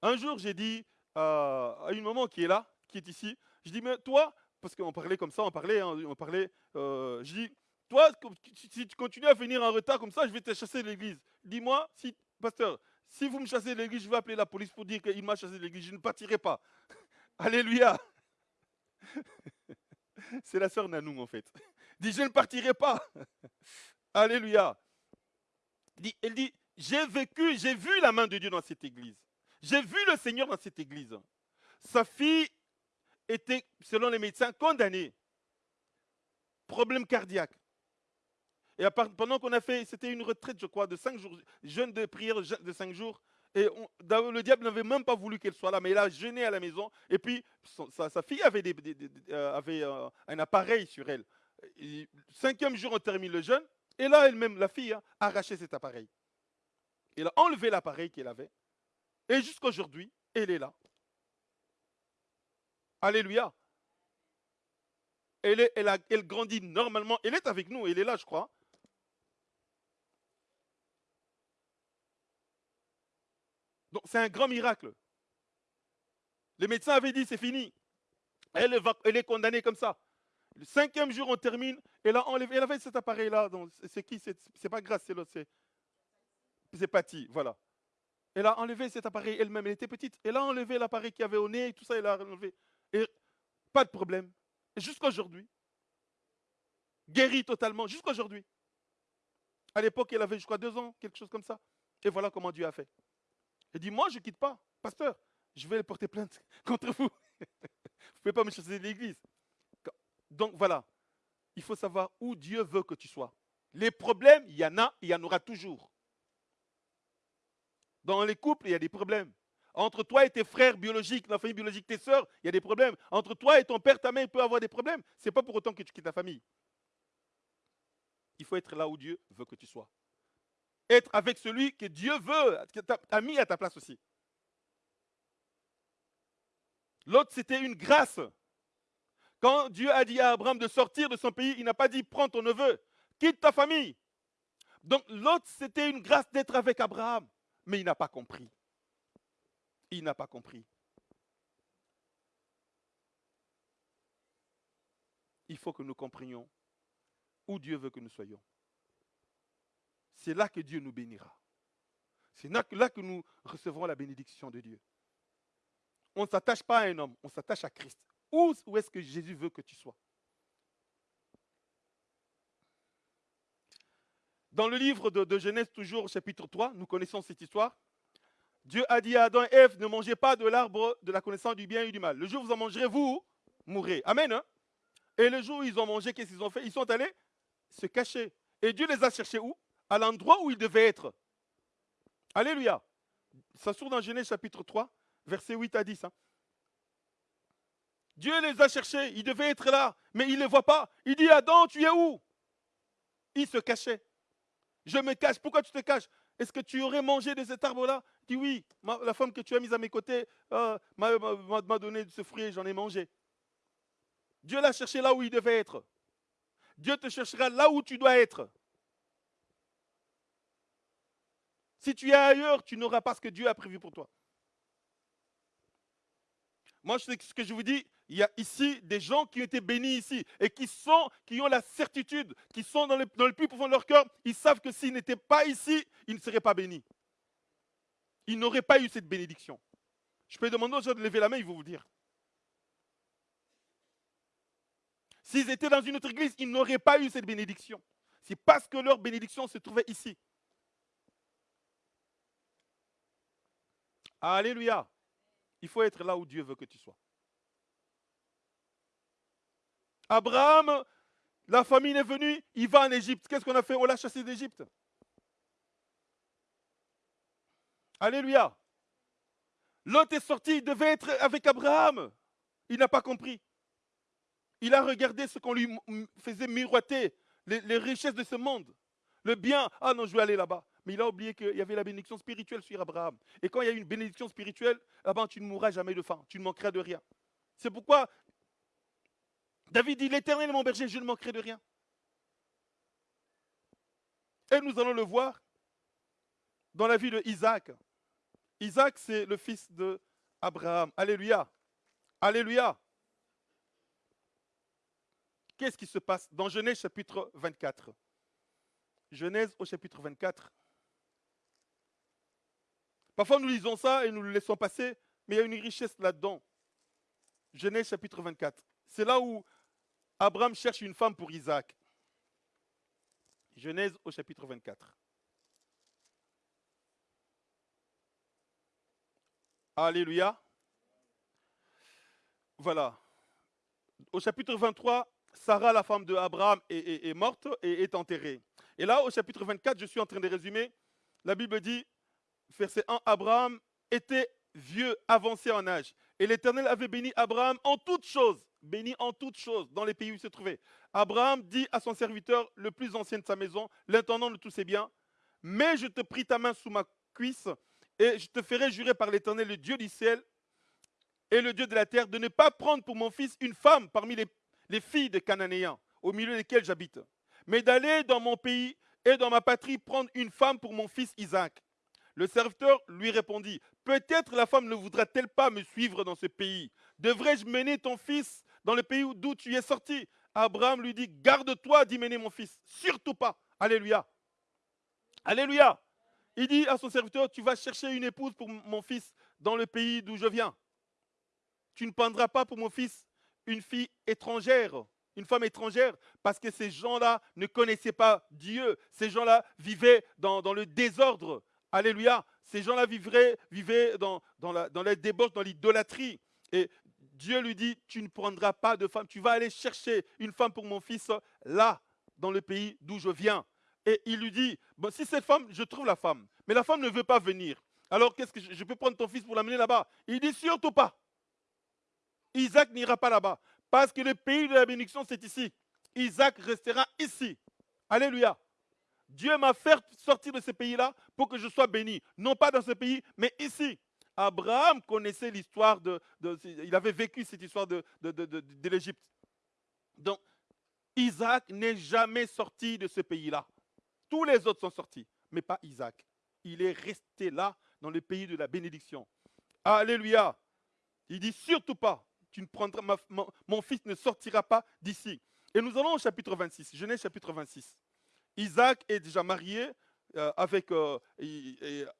Un jour, j'ai dit euh, à une maman qui est là, qui est ici, je dis, mais toi, parce qu'on parlait comme ça, on parlait, hein, on parlait, euh, je dis, toi, si tu continues à venir en retard comme ça, je vais te chasser de l'église. Dis-moi, si, pasteur, si vous me chassez de l'église, je vais appeler la police pour dire qu'il m'a chassé de l'église. Je ne partirai pas. Alléluia. C'est la sœur Nanou, en fait. dit, je ne partirai pas. Alléluia. Elle dit, j'ai vécu, j'ai vu la main de Dieu dans cette église. J'ai vu le Seigneur dans cette église. Sa fille était, selon les médecins, condamnée. Problème cardiaque. Et pendant qu'on a fait, c'était une retraite, je crois, de cinq jours, jeûne de prière de cinq jours. Et le diable n'avait même pas voulu qu'elle soit là, mais elle a jeûné à la maison. Et puis, sa, fille avait, euh, euh, un appareil sur elle. cinquième jour, on termine le jeûne. Et là, elle-même, la fille, hein, a arraché cet appareil. Elle a enlevé l'appareil qu'elle avait. Et jusqu'à aujourd'hui, elle est là. Alléluia. Elle grandit normalement. Elle est avec nous. Elle est là, je crois. Donc c'est un grand miracle. Les médecins avaient dit c'est fini. Elle, est condamnée comme ça. Le cinquième jour, on termine. Elle a enlevé. Elle avait cet appareil-là. C'est qui? C'est pas grâce, c'est l'autre. C'est Patty, voilà. Elle a enlevé cet appareil elle-même. Elle était petite. Elle a enlevé l'appareil qui avait au nez et tout ça. Elle a enlevé. Et pas de problème. Jusqu'à aujourd'hui, guérie totalement, jusqu'à aujourd'hui. À l'époque, elle avait, je crois, deux ans, quelque chose comme ça. Et voilà comment Dieu a fait. Elle dit, moi, je ne quitte pas. Pasteur, je vais porter plainte contre vous. vous ne pouvez pas me chasser de l'église. Donc voilà, il faut savoir où Dieu veut que tu sois. Les problèmes, il y en a, il y en aura toujours. Dans les couples, il y a des problèmes. Entre toi et tes frères biologiques, la famille biologique, tes sœurs, il y a des problèmes. Entre toi et ton père, ta mère, il peut avoir des problèmes. Ce n'est pas pour autant que tu quittes ta famille. Il faut être là où Dieu veut que tu sois. Être avec celui que Dieu veut, que tu as mis à ta place aussi. L'autre, c'était une grâce. Quand Dieu a dit à Abraham de sortir de son pays, il n'a pas dit prends ton neveu, quitte ta famille. Donc l'autre, c'était une grâce d'être avec Abraham. Mais il n'a pas compris. Il n'a pas compris. Il faut que nous comprenions où Dieu veut que nous soyons. C'est là que Dieu nous bénira. C'est là que nous recevrons la bénédiction de Dieu. On ne s'attache pas à un homme, on s'attache à Christ. Où, est-ce que Jésus veut que tu sois? Dans le livre de, Genèse, toujours chapitre 3, nous connaissons cette histoire. Dieu a dit à Adam et Ève, ne mangez pas de l'arbre de la connaissance du bien et du mal. Le jour où vous en mangerez, vous mourrez. Amen. Hein? et le jour où ils ont mangé, qu'est-ce qu'ils ont fait? Ils sont allés se cacher. Et Dieu les a cherchés où? À l'endroit où ils devaient être. Alléluia. Ça se dans Genèse chapitre 3, versets 8 à 10. Hein. Dieu les a cherchés, ils devaient être là, mais ils ne les voient pas. Il dit, Adam, tu es où? Il se cachait. Je me cache. Pourquoi tu te caches? Est-ce que tu aurais mangé de cet arbre-là? Il dit oui. la femme que tu as mise à mes côtés euh, m'a donné ce fruit et j'en ai mangé. Dieu l'a cherché là où il devait être. Dieu te cherchera là où tu dois être. Si tu es ailleurs, tu n'auras pas ce que Dieu a prévu pour toi. Moi, ce que je vous dis, il y a ici des gens qui ont été bénis ici et qui ont la certitude, qui sont dans le, plus profond de leur cœur, ils savent que s'ils n'étaient pas ici, ils ne seraient pas bénis. Ils n'auraient pas eu cette bénédiction. Je peux demander aux gens de lever la main, ils vont vous dire. S'ils étaient dans une autre église, ils n'auraient pas eu cette bénédiction. C'est parce que leur bénédiction se trouvait ici. Alléluia. Il faut être là où Dieu veut que tu sois. Abraham, la famille est venue, il va en Égypte. Qu'est-ce qu'on a fait? On l'a chassé d'Égypte. Alléluia. L'autre est sorti, il devait être avec Abraham. Il n'a pas compris. Il a regardé ce qu'on lui faisait miroiter, les, richesses de ce monde, le bien. Ah non, je vais aller là-bas. Mais il a oublié qu'il y avait la bénédiction spirituelle sur Abraham. Et quand il y a une bénédiction spirituelle, ben, tu ne mourras jamais de faim, tu ne manqueras de rien. C'est pourquoi David dit, l'Éternel est mon berger, je ne manquerai de rien. Et nous allons le voir dans la vie de Isaac. Isaac, c'est le fils de Abraham. Alléluia. Alléluia. Qu'est-ce qui se passe dans Genèse chapitre 24 Genèse au chapitre 24. Parfois nous lisons ça et nous le laissons passer, mais il y a une richesse là-dedans. Genèse chapitre 24. C'est là où Abraham cherche une femme pour Isaac. Genèse au chapitre 24. Alléluia. Voilà. Au chapitre 23, Sarah, la femme de Abraham, est, est, morte et est enterrée. Et là, au chapitre 24, je suis en train de résumer, la Bible dit, verset 1, Abraham était vieux, avancé en âge. Et l'Éternel avait béni Abraham en toutes choses. béni en toutes choses dans les pays où il se trouvait. Abraham dit à son serviteur, le plus ancien de sa maison, l'intendant de tous ses biens, mais je te prie ta main sous ma cuisse et je te ferai jurer par l'Éternel, le Dieu du ciel et le Dieu de la terre, de ne pas prendre pour mon fils une femme parmi les, les filles des Cananéens, au milieu desquels j'habite, mais d'aller dans mon pays et dans ma patrie prendre une femme pour mon fils Isaac. Le serviteur lui répondit, Peut-être la femme ne voudra-t-elle pas me suivre dans ce pays? Devrais-je mener ton fils dans le pays d'où tu es sorti? Abraham lui dit, Garde-toi d'y mener mon fils, surtout pas. Alléluia. Alléluia. Il dit à son serviteur, Tu vas chercher une épouse pour mon fils dans le pays d'où je viens. Tu ne prendras pas pour mon fils une fille étrangère, une femme étrangère, parce que ces gens-là ne connaissaient pas Dieu. Ces gens-là vivaient dans, dans le désordre. Alléluia. Ces gens-là vivaient, vivaient dans, la, dans débauche, dans l'idolâtrie. Et Dieu lui dit, tu ne prendras pas de femme, tu vas aller chercher une femme pour mon fils là, dans le pays d'où je viens. Et il lui dit, si cette femme, je trouve la femme, mais la femme ne veut pas venir. Alors qu'est-ce que je, je peux prendre ton fils pour l'amener là-bas? Il dit surtout pas. Isaac n'ira pas là-bas. Parce que le pays de la bénédiction, c'est ici. Isaac restera ici. Alléluia. Dieu m'a fait sortir de ce pays-là pour que je sois béni. Non pas dans ce pays, mais ici. Abraham connaissait l'histoire de, Il avait vécu cette histoire de, de l'Égypte. Donc, Isaac n'est jamais sorti de ce pays-là. Tous les autres sont sortis, mais pas Isaac. Il est resté là, dans le pays de la bénédiction. Alléluia. Il dit surtout pas, tu ne prendras, mon fils ne sortira pas d'ici. Et nous allons au chapitre 26, Genèse chapitre 26. Isaac est déjà marié euh, avec euh,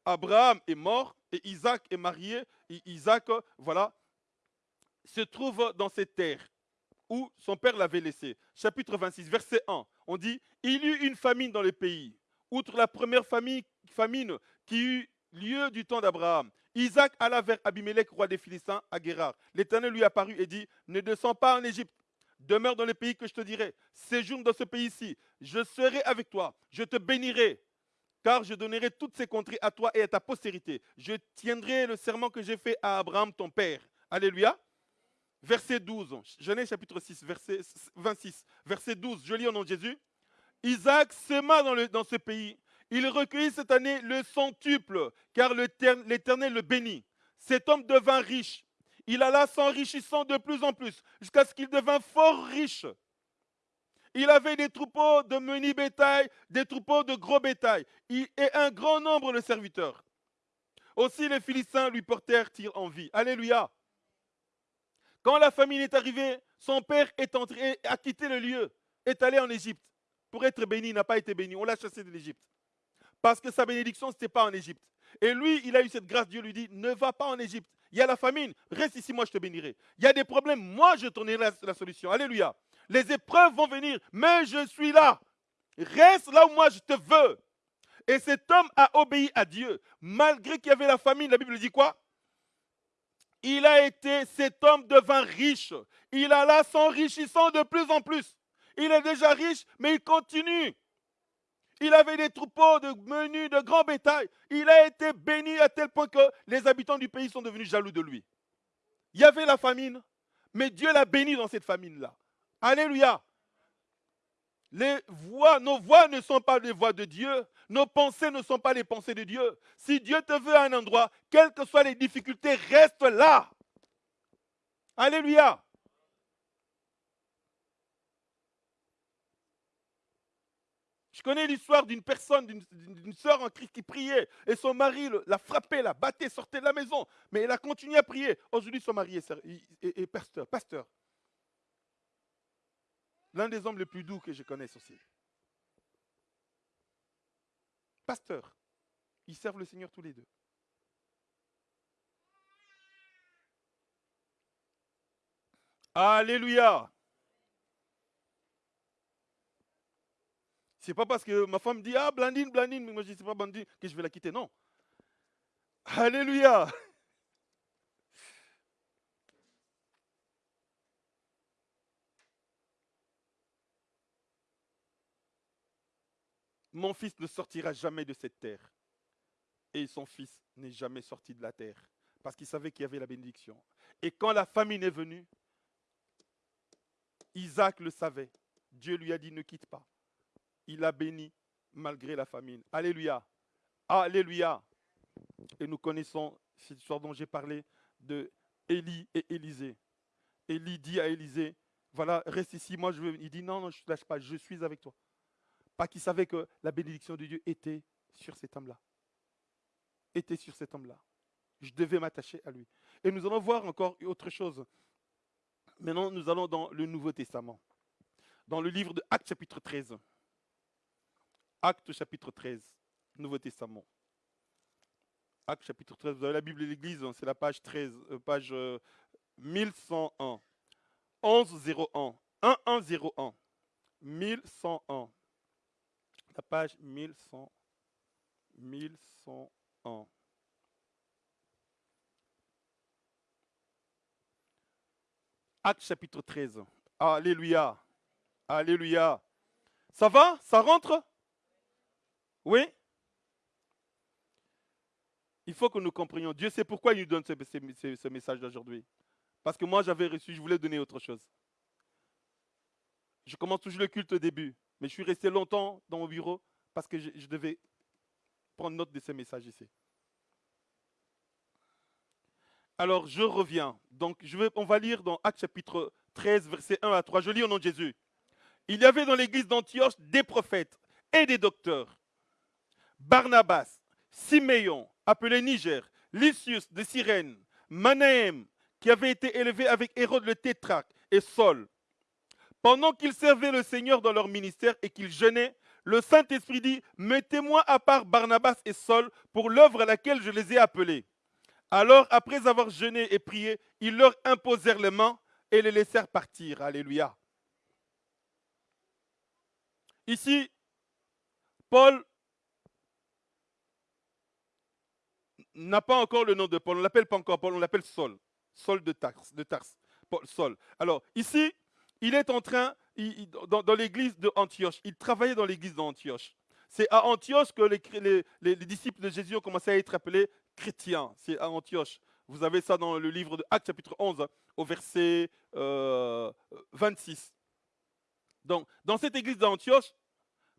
Abraham est mort et Isaac est marié. Et Isaac, voilà, se trouve dans cette terre où son père l'avait laissé. Chapitre 26, verset 1. On dit Il y eut une famine dans le pays, outre la première famine, famine qui eut lieu du temps d'Abraham. Isaac alla vers Abimelech, roi des Philistins, à Guérard. L'Éternel lui apparut et dit Ne descends pas en Égypte, Demeure dans le pays que je te dirai. Séjourne dans ce pays-ci. Je serai avec toi. Je te bénirai. Car je donnerai toutes ces contrées à toi et à ta postérité. Je tiendrai le serment que j'ai fait à Abraham, ton père. Alléluia. Verset 12. Genèse chapitre 6, verset 26. Verset 12. Je lis au nom de Jésus. Isaac sema dans, dans ce pays. Il recueillit cette année le centuple, car l'Éternel le bénit. Cet homme devint riche il alla s'enrichissant de plus en plus, jusqu'à ce qu'il devint fort riche. Il avait des troupeaux de menu bétail, des troupeaux de gros bétail, et un grand nombre de serviteurs. Aussi les Philistins lui portèrent-ils envie. Alléluia. Quand la famine est arrivée, son père est entré, a quitté le lieu, est allé en Égypte. Pour être béni, n'a pas été béni. On l'a chassé de l'Égypte. Parce que sa bénédiction, ce n'était pas en Égypte. Et lui, il a eu cette grâce. Dieu lui dit, ne va pas en Égypte. Il y a la famine, reste ici, moi je te bénirai. Il y a des problèmes, moi je te donnerai la, solution. Alléluia. Les épreuves vont venir, mais je suis là. Reste là où moi je te veux. Et cet homme a obéi à Dieu. Malgré qu'il y avait la famine, la Bible dit quoi? Il a été, cet homme devint riche. Il alla s'enrichissant de plus en plus. Il est déjà riche, mais il continue. Il avait des troupeaux de menus, de grands bétails. Il a été béni à tel point que les habitants du pays sont devenus jaloux de lui. Il y avait la famine, mais Dieu l'a béni dans cette famine-là. Alléluia. Les voix, nos voix ne sont pas les voix de Dieu. Nos pensées ne sont pas les pensées de Dieu. Si Dieu te veut à un endroit, quelles que soient les difficultés, reste là. Alléluia. Je connais l'histoire d'une personne, d'une sœur en Christ qui priait et son mari l'a frappée, la battait, sortait de la maison. Mais elle a continué à prier. Aujourd'hui, son mari est, pasteur, pasteur. L'un des hommes les plus doux que je connaisse aussi. Pasteur. Ils servent le Seigneur tous les deux. Alléluia. C'est pas parce que ma femme dit Ah, Blandine, Blandine, mais moi je dis C'est pas Blandine que je vais la quitter. Non. Alléluia. Mon fils ne sortira jamais de cette terre. Et son fils n'est jamais sorti de la terre. Parce qu'il savait qu'il y avait la bénédiction. Et quand la famine est venue, Isaac le savait. Dieu lui a dit ne quitte pas. Il a béni malgré la famine. Alléluia. Alléluia. Et nous connaissons cette histoire dont j'ai parlé de Élie et Élisée. Élie dit à Élisée, voilà, reste ici, moi je veux. Il dit non, non, je ne te lâche pas, je suis avec toi. Pas qu'il savait que la bénédiction de Dieu était sur cet homme-là. Était sur cet homme-là. Je devais m'attacher à lui. Et nous allons voir encore autre chose. Maintenant, nous allons dans le Nouveau Testament. Dans le livre de Actes chapitre 13. Actes chapitre 13, Nouveau Testament. Actes chapitre 13, vous avez la Bible de l'Église, hein, c'est la page 13, euh, page 1101. 1101. 1101. 1101. La page 1100. 1101. Acte chapitre 13. Alléluia. Alléluia. Ça va? Ça rentre? Oui? Il faut que nous comprenions. Dieu sait pourquoi il nous donne ce, message d'aujourd'hui. Parce que moi, j'avais reçu, je voulais donner autre chose. Je commence toujours le culte au début, mais je suis resté longtemps dans mon bureau parce que je, devais prendre note de ce message ici. Alors, je reviens. Donc, je vais, on va lire dans Actes chapitre 13, verset 1 à 3. Je lis au nom de Jésus. Il y avait dans l'église d'Antioche des prophètes et des docteurs. Barnabas, Siméon, appelé Niger, Lysius de Cyrène, Manahem, qui avait été élevé avec Hérode le tétrarque, et Saul. Pendant qu'ils servaient le Seigneur dans leur ministère et qu'ils jeûnaient, le Saint-Esprit dit, Mettez-moi à part Barnabas et Saul pour l'œuvre à laquelle je les ai appelés. Alors, après avoir jeûné et prié, ils leur imposèrent les mains et les laissèrent partir. Alléluia. Ici, Paul n'a pas encore le nom de Paul. On ne l'appelle pas encore Paul, on l'appelle Saul. Saul de Tars. De. Paul. Alors, ici, il est en train, dans, l'église d'Antioche, il travaillait dans l'église d'Antioche. C'est à Antioche que les, disciples de Jésus ont commencé à être appelés chrétiens. C'est à Antioche. Vous avez ça dans le livre de Actes chapitre 11 au verset 26. Euh, donc, dans cette église d'Antioche,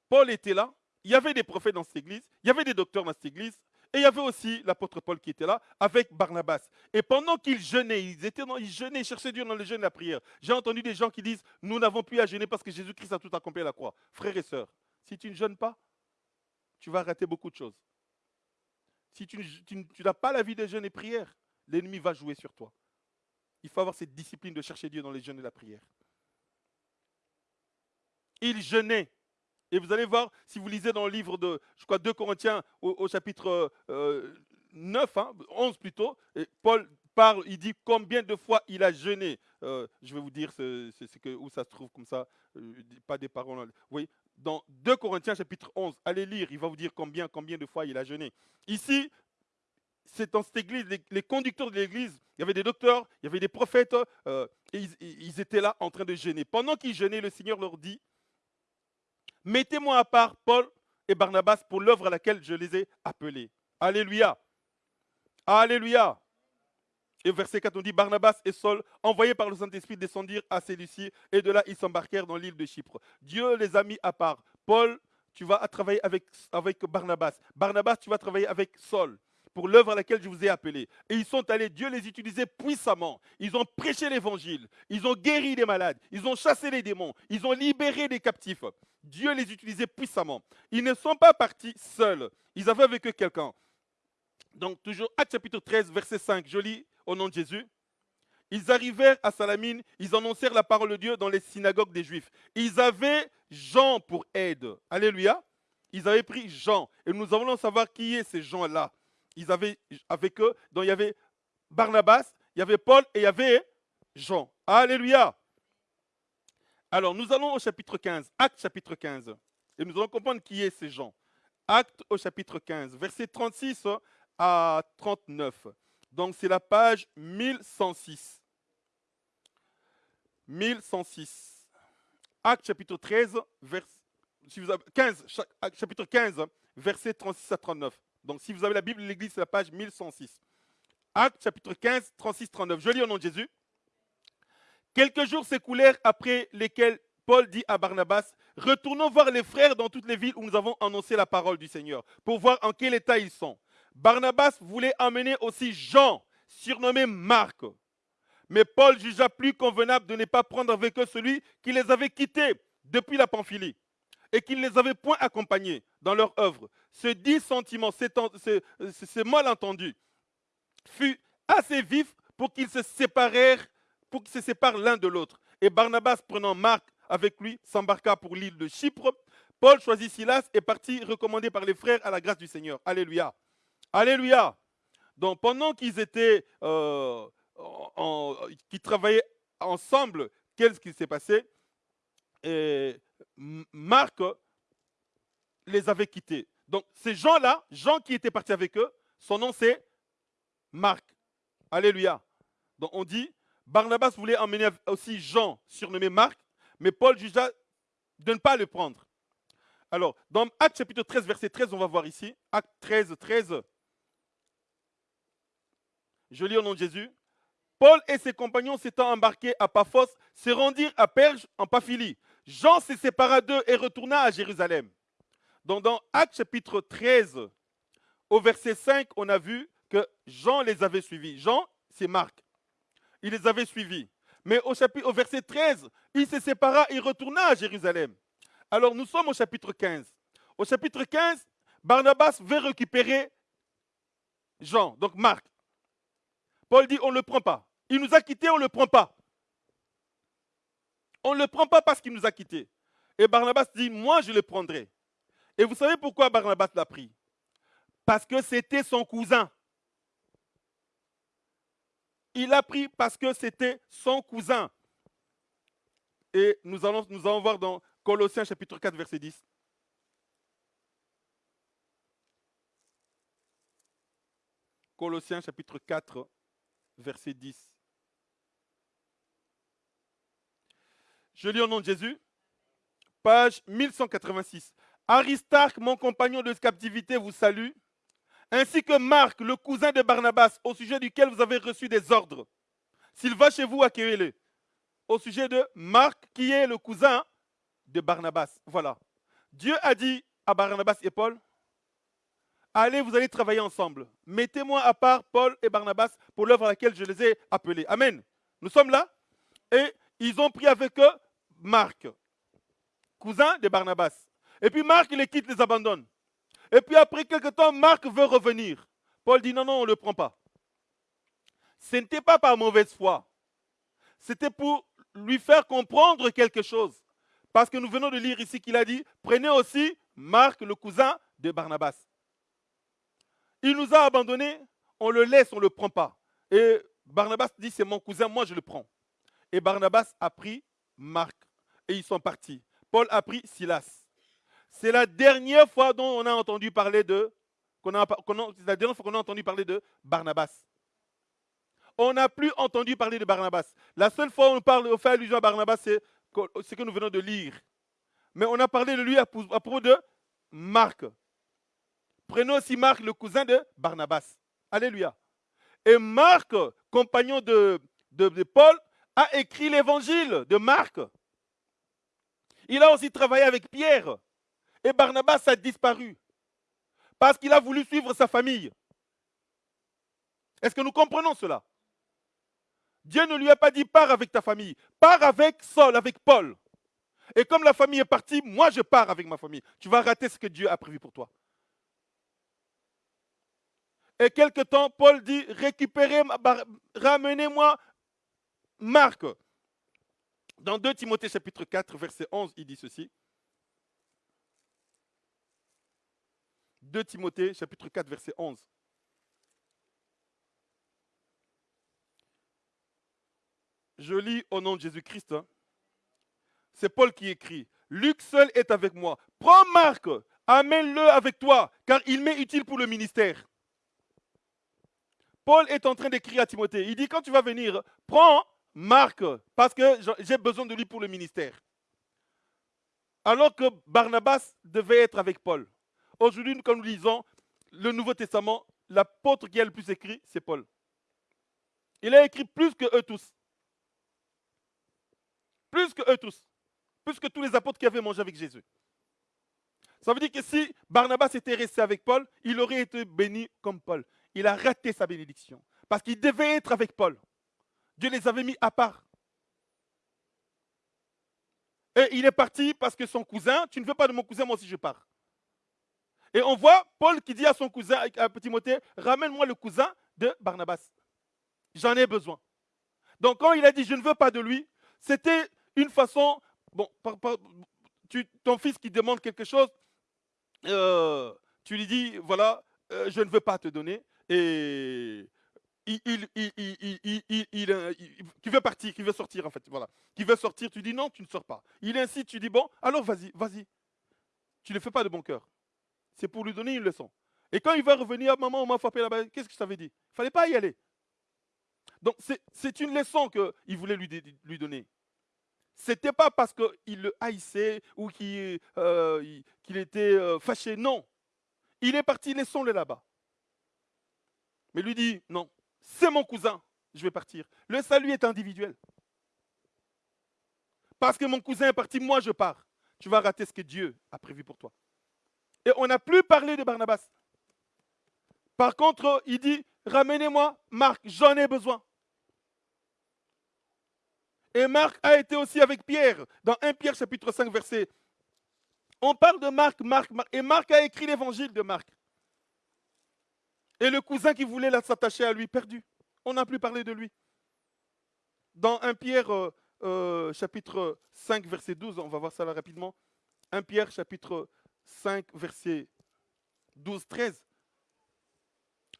Paul était là, il y avait des prophètes dans cette église, il y avait des docteurs dans cette église, et il y avait aussi l'apôtre Paul qui était là avec Barnabas. Et pendant qu'ils jeûnaient, ils étaient dans, ils jeûnaient, ils cherchaient Dieu dans le jeûne et la prière. J'ai entendu des gens qui disent Nous n'avons plus à jeûner parce que Jésus-Christ a tout accompli à la croix. Frères et sœurs, si tu ne jeûnes pas, tu vas rater beaucoup de choses. Si tu, n'as pas la vie de jeûne et prière, l'ennemi va jouer sur toi. Il faut avoir cette discipline de chercher Dieu dans les jeûnes et la prière. Il jeûnait. Et vous allez voir, si vous lisez dans le livre de, je crois, 2 Corinthiens au, chapitre 9, 11 hein, plutôt, Paul parle, il dit combien de fois il a jeûné. Euh, je vais vous dire où ça se trouve comme ça, euh, pas des paroles. Oui, dans 2 Corinthiens chapitre 11, allez lire, il va vous dire combien, combien de fois il a jeûné. Ici, c'est dans cette église, les, conducteurs de l'église, il y avait des docteurs, il y avait des prophètes, euh, et ils, étaient là en train de jeûner. Pendant qu'ils jeûnaient, le Seigneur leur dit, mettez-moi à part Paul et Barnabas pour l'œuvre à laquelle je les ai appelés. Alléluia. Alléluia. Et verset 4, on dit Barnabas et Saul, envoyés par le Saint-Esprit, descendirent à Célicie, et de là, ils s'embarquèrent dans l'île de Chypre. Dieu les a mis à part. Paul, tu vas travailler avec Barnabas. Barnabas, tu vas travailler avec Saul pour l'œuvre à laquelle je vous ai appelé. Et ils sont allés, Dieu les utilisait puissamment. Ils ont prêché l'évangile, ils ont guéri les malades, ils ont chassé les démons, ils ont libéré les captifs. Dieu les utilisait puissamment. Ils ne sont pas partis seuls, ils avaient avec eux quelqu'un. Donc toujours Acte chapitre 13, verset 5, je lis au nom de Jésus. Ils arrivèrent à Salamine, ils annoncèrent la parole de Dieu dans les synagogues des Juifs. Ils avaient Jean pour aide. Alléluia. Ils avaient pris Jean. Et nous allons savoir qui est ces gens-là ils avaient avec eux, donc il y avait Barnabas, il y avait Paul et il y avait Jean. Alléluia. Alors nous allons au chapitre 15, Acte chapitre 15, et nous allons comprendre qui est ces gens. Acte au chapitre 15, verset 36 à 39. Donc c'est la page 1106. 1106. Acte chapitre 13, vers, si vous avez, 15, chapitre 15, verset 36 à 39. Donc, si vous avez la Bible de l'Église, c'est la page 1106. Acte chapitre 15, 36, 39. Je lis au nom de Jésus. Quelques jours s'écoulèrent après lesquels Paul dit à Barnabas, retournons voir les frères dans toutes les villes où nous avons annoncé la parole du Seigneur, pour voir en quel état ils sont. Barnabas voulait emmener aussi Jean, surnommé Marc. Mais Paul jugea plus convenable de ne pas prendre avec eux celui qui les avait quittés depuis la Pamphylie et qui ne les avait point accompagnés dans leur œuvre. Ce dissentiment, ce, malentendu, fut assez vif pour qu'ils se séparèrent, pour qu'ils se séparent l'un de l'autre. Et Barnabas, prenant Marc avec lui, s'embarqua pour l'île de Chypre. Paul choisit Silas et partit recommandé par les frères à la grâce du Seigneur. Alléluia. Alléluia. Donc pendant qu'ils étaient, euh, qu'ils travaillaient ensemble, qu'est-ce qui s'est passé? Et Marc les avait quittés. Donc ces gens-là, Jean qui était parti avec eux, son nom c'est Marc. Alléluia. Donc on dit, Barnabas voulait emmener aussi Jean, surnommé Marc, mais Paul jugea de ne pas le prendre. Alors, dans Acte chapitre 13, verset 13, on va voir ici, Acte 13, 13, je lis au nom de Jésus. Paul et ses compagnons s'étant embarqués à Paphos, se rendirent à Perge en Paphilie. Jean se sépara d'eux et retourna à Jérusalem. Donc dans Acte chapitre 13, au verset 5, on a vu que Jean les avait suivis. Jean, c'est Marc. Il les avait suivis. Mais au, chapitre, au verset 13, il se sépara et retourna à Jérusalem. Alors nous sommes au chapitre 15. Au chapitre 15, Barnabas veut récupérer Jean, donc Marc. Paul dit, on ne le prend pas. Il nous a quittés, on ne le prend pas. On ne le prend pas parce qu'il nous a quittés. Et Barnabas dit, moi je le prendrai. Et vous savez pourquoi Barnabas l'a pris? Parce que c'était son cousin. Il l'a pris parce que c'était son cousin. Et nous allons, nous allons voir dans Colossiens chapitre 4, verset 10. Colossiens chapitre 4, verset 10. Je lis au nom de Jésus, page 1186. Aristarque, mon compagnon de captivité, vous salue, ainsi que Marc, le cousin de Barnabas, au sujet duquel vous avez reçu des ordres. S'il va chez vous, accueillez-le. Au sujet de Marc, qui est le cousin de Barnabas. Voilà. Dieu a dit à Barnabas et Paul, Allez, vous allez travailler ensemble. Mettez-moi à part Paul et Barnabas pour l'œuvre à laquelle je les ai appelés. Amen. Nous sommes là. Et ils ont pris avec eux Marc, cousin de Barnabas. Et puis Marc, les quitte, les abandonne. Et puis après quelques temps, Marc veut revenir. Paul dit non, non, on ne le prend pas. Ce n'était pas par mauvaise foi. C'était pour lui faire comprendre quelque chose. Parce que nous venons de lire ici qu'il a dit, prenez aussi Marc, le cousin de Barnabas. Il nous a abandonnés, on le laisse, on ne le prend pas. Et Barnabas dit, c'est mon cousin, moi je le prends. Et Barnabas a pris Marc et ils sont partis. Paul a pris Silas. C'est la dernière fois dont on a entendu parler de, qu'on a, la dernière fois qu'on a entendu parler de Barnabas. On n'a plus entendu parler de Barnabas. La seule fois où on parle, on fait allusion à Barnabas, c'est ce que nous venons de lire. Mais on a parlé de lui à propos de Marc. Prenons aussi Marc, le cousin de Barnabas. Alléluia. Et Marc, compagnon de, Paul, a écrit l'évangile de Marc. Il a aussi travaillé avec Pierre. Et Barnabas a disparu. Parce qu'il a voulu suivre sa famille. Est-ce que nous comprenons cela? Dieu ne lui a pas dit pars avec ta famille, pars avec Saul, avec Paul. Et comme la famille est partie, moi je pars avec ma famille. Tu vas rater ce que Dieu a prévu pour toi. Et quelque temps, Paul dit, récupérez, ramenez-moi Marc. Dans 2 Timothée chapitre 4, verset 11, il dit ceci. 2 Timothée chapitre 4, verset 11. Je lis au nom de Jésus-Christ. Hein. C'est Paul qui écrit. Luc seul est avec moi. Prends Marc, amène-le avec toi, car il m'est utile pour le ministère. Paul est en train d'écrire à Timothée. Il dit, quand tu vas venir, prends Marc, parce que j'ai besoin de lui pour le ministère. Alors que Barnabas devait être avec Paul. Aujourd'hui, comme nous lisons le Nouveau Testament, l'apôtre qui a le plus écrit, c'est Paul. Il a écrit plus que eux tous. plus que eux tous, plus que tous les apôtres qui avaient mangé avec Jésus. Ça veut dire que si Barnabas était resté avec Paul, il aurait été béni comme Paul. Il a raté sa bénédiction parce qu'il devait être avec Paul. Dieu les avait mis à part. Et il est parti parce que son cousin, tu ne veux pas de mon cousin, moi aussi je pars. Et on voit Paul qui dit à son cousin, à Timothée, ramène-moi le cousin de Barnabas. J'en ai besoin. Donc quand il a dit je ne veux pas de lui, c'était une façon, bon, ton fils qui demande quelque chose, euh, tu lui dis, voilà, euh, je ne veux pas te donner. Et il, qui veut partir, qui veut sortir en fait, voilà. Qui veut sortir, tu dis non, tu ne sors pas. Il incite, tu dis bon, alors vas-y, vas-y. Tu ne le fais pas de bon cœur. C'est pour lui donner une leçon. Et quand il va revenir, maman, on m'a frappé là-bas, qu'est-ce que ça veut dire Il ne fallait pas y aller. Donc c'est une leçon qu'il voulait lui, donner. Ce n'était pas parce qu'il le haïssait ou qu'il euh, était euh, fâché, non. Il est parti, laissons-le là-bas. Mais lui dit, non, c'est mon cousin, je vais partir. Le salut est individuel. Parce que mon cousin est parti, moi je pars. Tu vas rater ce que Dieu a prévu pour toi. Et on n'a plus parlé de Barnabas. Par contre, il dit, ramenez-moi Marc, j'en ai besoin. Et Marc a été aussi avec Pierre, dans 1 Pierre chapitre 5, verset. On parle de Marc, Marc, Marc, et Marc a écrit l'évangile de Marc. Et le cousin qui voulait s'attacher à lui, perdu. On n'a plus parlé de lui. Dans 1 Pierre euh, euh, chapitre 5, verset 12, on va voir ça là rapidement. 1 Pierre chapitre 5, verset 12, 13.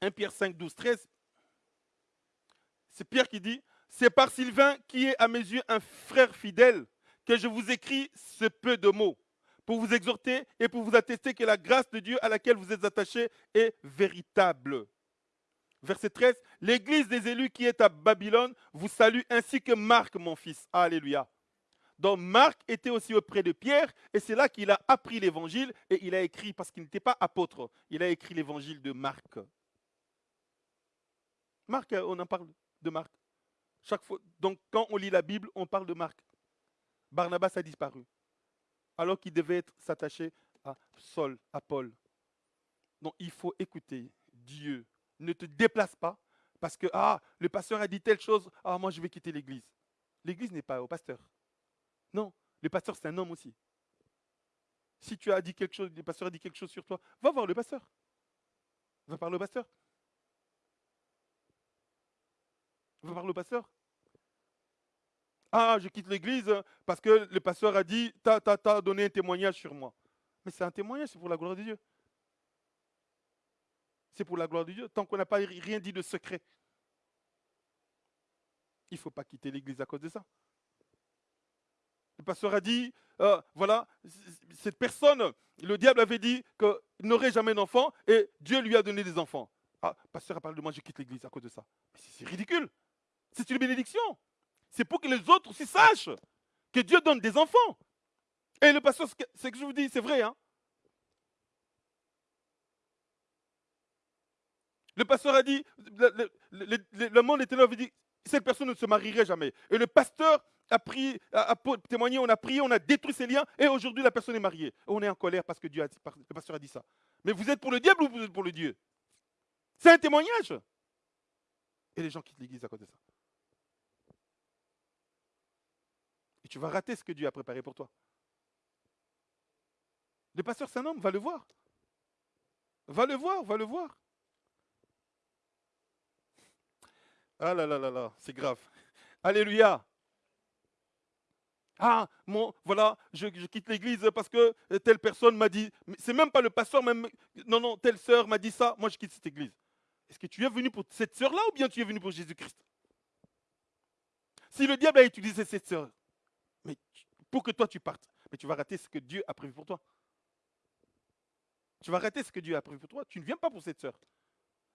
1 Pierre 5, 12, 13. C'est Pierre qui dit, c'est par Sylvain, qui est à mes yeux un frère fidèle, que je vous écris ce peu de mots, pour vous exhorter et pour vous attester que la grâce de Dieu à laquelle vous êtes attachés est véritable. Verset 13, l'Église des élus qui est à Babylone vous salue ainsi que Marc, mon fils. Alléluia. Donc Marc était aussi auprès de Pierre et c'est là qu'il a appris l'évangile et il a écrit, parce qu'il n'était pas apôtre, il a écrit l'évangile de Marc. Marc, on en parle de Marc. Chaque fois, donc quand on lit la Bible, on parle de Marc. Barnabas a disparu, alors qu'il devait s'attacher à Saul, à Paul. Donc il faut écouter Dieu. Ne te déplace pas parce que ah, le pasteur a dit telle chose, ah moi je vais quitter l'église. L'église n'est pas au pasteur. Non, le pasteur c'est un homme aussi. Si tu as dit quelque chose, le pasteur a dit quelque chose sur toi, va voir le pasteur. Va parler au pasteur. Va voir le pasteur. Ah, je quitte l'église parce que le pasteur a dit, t'as, t'as, donné un témoignage sur moi. Mais c'est un témoignage, c'est pour la gloire de Dieu. C'est pour la gloire de Dieu, tant qu'on n'a pas rien dit de secret. Il ne faut pas quitter l'église à cause de ça. Le pasteur a dit, euh, voilà, cette personne, le diable avait dit qu'il n'aurait jamais d'enfant et Dieu lui a donné des enfants. Ah, pasteur a parlé de moi, je quitte l'église à cause de ça. c'est ridicule. C'est une bénédiction. C'est pour que les autres aussi sachent que Dieu donne des enfants. Et le pasteur, c'est que je vous dis, c'est vrai. Hein? Le pasteur a dit, le, monde était là, il dit, cette personne ne se marierait jamais. Et le pasteur a pris, a, témoigné, on a prié, on a détruit ses liens, et aujourd'hui la personne est mariée. On est en colère parce que Dieu a le pasteur a dit ça. Mais vous êtes pour le diable ou vous êtes pour le Dieu? C'est un témoignage. Et les gens quittent l'église à cause de ça. Et tu vas rater ce que Dieu a préparé pour toi. Le pasteur, c'est un homme, va le voir. Va le voir, va le voir. Ah là là là là, c'est grave. Alléluia. Ah, mon, voilà, je, quitte l'église parce que telle personne m'a dit. C'est même pas le pasteur, même. Non, non, telle sœur m'a dit ça, moi je quitte cette église. Est-ce que tu es venu pour cette sœur-là ou bien tu es venu pour Jésus-Christ? Si le diable a utilisé cette sœur, mais pour que toi tu partes, mais tu vas rater ce que Dieu a prévu pour toi. Tu vas rater ce que Dieu a prévu pour toi. Tu ne viens pas pour cette sœur.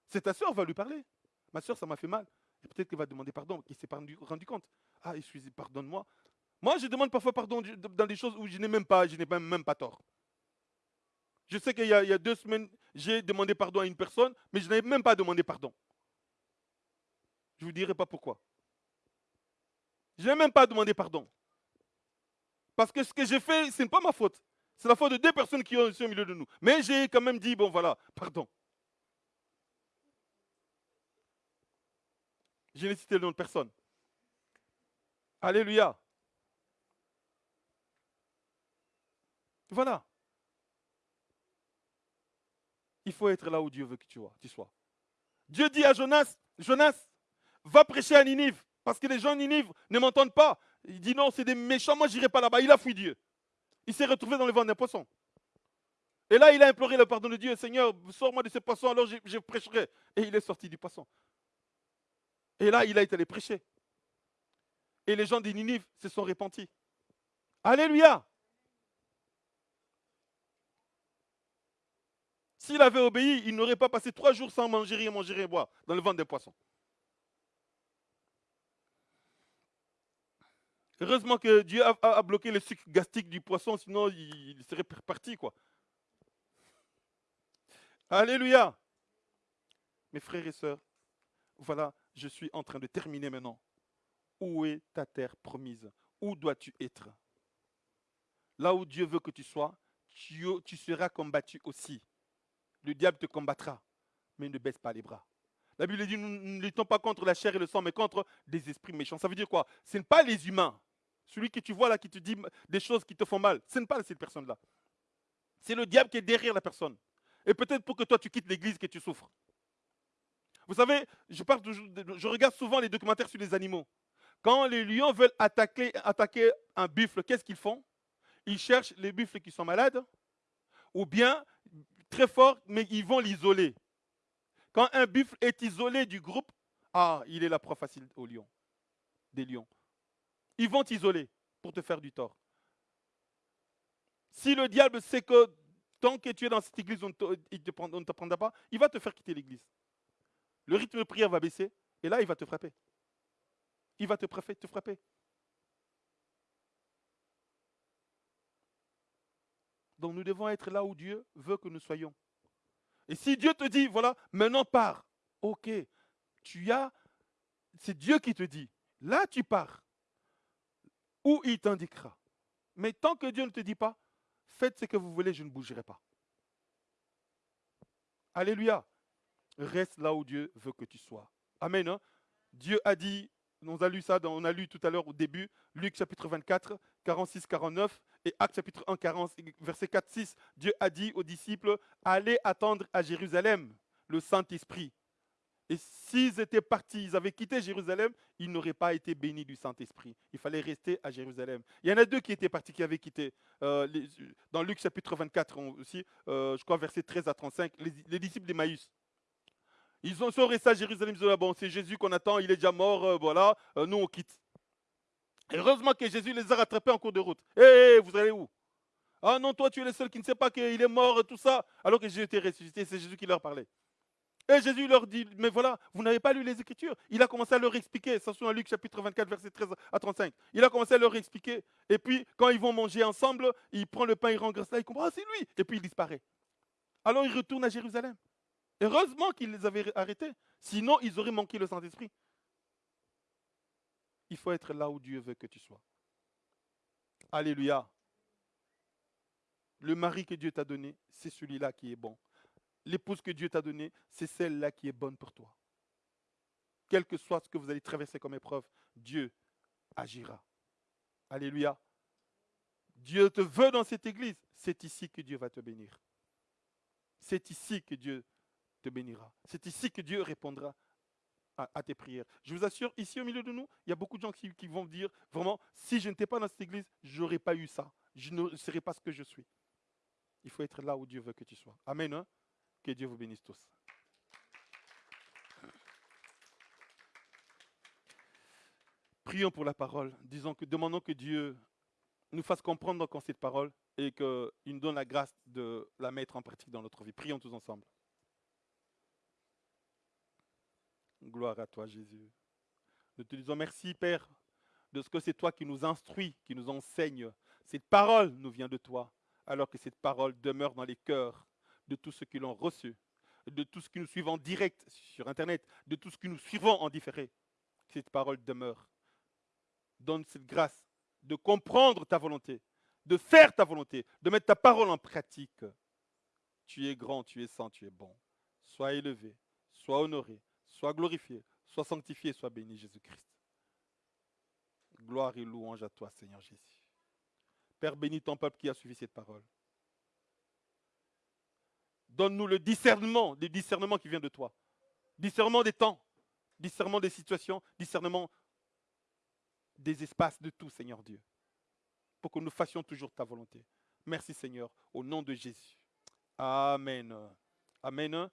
C'est ta sœur, va lui parler. Ma sœur, ça m'a fait mal. Et peut-être qu'elle va demander pardon, qu'il s'est rendu, compte. Ah, excusez, pardonne-moi. Moi, je demande parfois pardon dans des choses où je n'ai même pas, je n'ai même pas tort. Je sais qu'il y, y, a deux semaines, j'ai demandé pardon à une personne, mais je n'avais même pas demandé pardon. Je ne vous dirai pas pourquoi. Je n'ai même pas demandé pardon. Parce que ce que j'ai fait, ce n'est pas ma faute. C'est la faute de deux personnes qui sont au milieu de nous. Mais j'ai quand même dit, bon voilà, pardon. Je n'ai cité le nom de personne. Alléluia. Voilà. Il faut être là où Dieu veut que tu sois. Dieu dit à Jonas, Jonas, va prêcher à Ninive, parce que les gens de Ninive ne m'entendent pas. Il dit non, c'est des méchants, moi je n'irai pas là-bas. Il a fui Dieu. Il s'est retrouvé dans le ventre d'un poisson. Et là, il a imploré le pardon de Dieu. Seigneur, sors-moi de ce poisson, alors je, prêcherai. Et il est sorti du poisson. Et là, il a été allé prêcher. Et les gens de Ninive se sont repentis. Alléluia. S'il avait obéi, il n'aurait pas passé trois jours sans manger rien, manger rien, boire dans le ventre des poissons. Heureusement que Dieu a, bloqué le sucre gastrique du poisson, sinon il, serait parti, quoi. Alléluia. Mes frères et sœurs, voilà, je suis en train de terminer maintenant. Où est ta terre promise? Où dois-tu être? Là où Dieu veut que tu sois, tu, seras combattu aussi. Le diable te combattra, mais ne baisse pas les bras. La Bible dit, nous ne luttons pas contre la chair et le sang, mais contre des esprits méchants. Ça veut dire quoi? Ce n'est pas les humains. Celui que tu vois là qui te dit des choses qui te font mal, ce n'est pas cette personne-là. C'est le diable qui est derrière la personne. Et peut-être pour que toi tu quittes l'église que tu souffres. Vous savez, je, regarde souvent les documentaires sur les animaux. Quand les lions veulent attaquer, un buffle, qu'est-ce qu'ils font? Ils cherchent les buffles qui sont malades, ou bien très fort, mais ils vont l'isoler. Quand un buffle est isolé du groupe, ah, il est la proie facile aux lions, des lions. Ils vont t'isoler pour te faire du tort. Si le diable sait que tant que tu es dans cette église, on ne te prendra pas, il va te faire quitter l'église. Le rythme de prière va baisser et là, il va te frapper. Il va te frapper, te frapper. Donc nous devons être là où Dieu veut que nous soyons. Et si Dieu te dit, voilà, maintenant pars, ok, tu as, c'est Dieu qui te dit, là tu pars où il t'indiquera. Mais tant que Dieu ne te dit pas, faites ce que vous voulez, je ne bougerai pas. Alléluia. Reste là où Dieu veut que tu sois. Amen. Hein. Dieu a dit, on a lu ça, on a lu tout à l'heure au début, Luc chapitre 24, 46, 49, et Actes chapitre 1, 40, verset 4, 6. Dieu a dit aux disciples, allez attendre à Jérusalem le Saint-Esprit et s'ils étaient partis, ils avaient quitté Jérusalem, ils n'auraient pas été bénis du Saint-Esprit. Il fallait rester à Jérusalem. Il y en a deux qui étaient partis, qui avaient quitté. Euh, dans Luc chapitre 24 aussi, euh, je crois verset 13 à 35, les, disciples d'Emmaüs. Ils sont restés à Jérusalem, ils ont dit, ah bon, c'est Jésus qu'on attend, il est déjà mort, euh, voilà, nous on quitte. heureusement que Jésus les a rattrapés en cours de route. Hé, hey, vous allez où? Ah non, toi tu es le seul qui ne sait pas qu'il est mort, tout ça, alors que Jésus était ressuscité, c'est Jésus qui leur parlait. Et Jésus leur dit, mais voilà, vous n'avez pas lu les Écritures. Il a commencé à leur expliquer, ça se dans Luc chapitre 24, verset 13 à 35. Il a commencé à leur expliquer. Et puis, quand ils vont manger ensemble, il prend le pain, il rend grâce là, il comprend, ah, c'est lui. Et puis, il disparaît. Alors, il retourne à Jérusalem. Heureusement qu'il les avait arrêtés. Sinon, ils auraient manqué le Saint-Esprit. Il faut être là où Dieu veut que tu sois. Alléluia. Le mari que Dieu t'a donné, c'est celui-là qui est bon l'épouse que Dieu t'a donnée, c'est celle-là qui est bonne pour toi. Quel que soit ce que vous allez traverser comme épreuve, Dieu agira. Alléluia. Dieu te veut dans cette église. C'est ici que Dieu va te bénir. C'est ici que Dieu te bénira. C'est ici que Dieu répondra à, tes prières. Je vous assure, ici au milieu de nous, il y a beaucoup de gens qui, vont dire, vraiment, si je n'étais pas dans cette église, je n'aurais pas eu ça. Je ne serais pas ce que je suis. Il faut être là où Dieu veut que tu sois. Amen. Hein? Que Dieu vous bénisse tous. Prions pour la parole. Demandons que Dieu nous fasse comprendre encore cette parole et qu'il nous donne la grâce de la mettre en pratique dans notre vie. Prions tous ensemble. Gloire à toi, Jésus. Nous te disons merci, Père, de ce que c'est toi qui nous instruis, qui nous enseigne. Cette parole nous vient de toi, alors que cette parole demeure dans les cœurs de tous ceux qui l'ont reçu, de tous ceux qui nous suivent en direct sur Internet, de tous ceux qui nous suivons en différé. Cette parole demeure. Donne cette grâce de comprendre ta volonté, de faire ta volonté, de mettre ta parole en pratique. Tu es grand, tu es saint, tu es bon. Sois élevé, sois honoré, sois glorifié, sois sanctifié, sois béni, Jésus-Christ. Gloire et louange à toi, Seigneur Jésus. Père, bénis ton peuple qui a suivi cette parole. Donne-nous le discernement, le discernement qui vient de toi. Discernement des temps, discernement des situations, discernement des espaces, de tout, Seigneur Dieu. Pour que nous fassions toujours ta volonté. Merci, Seigneur, au nom de Jésus. Amen. Amen.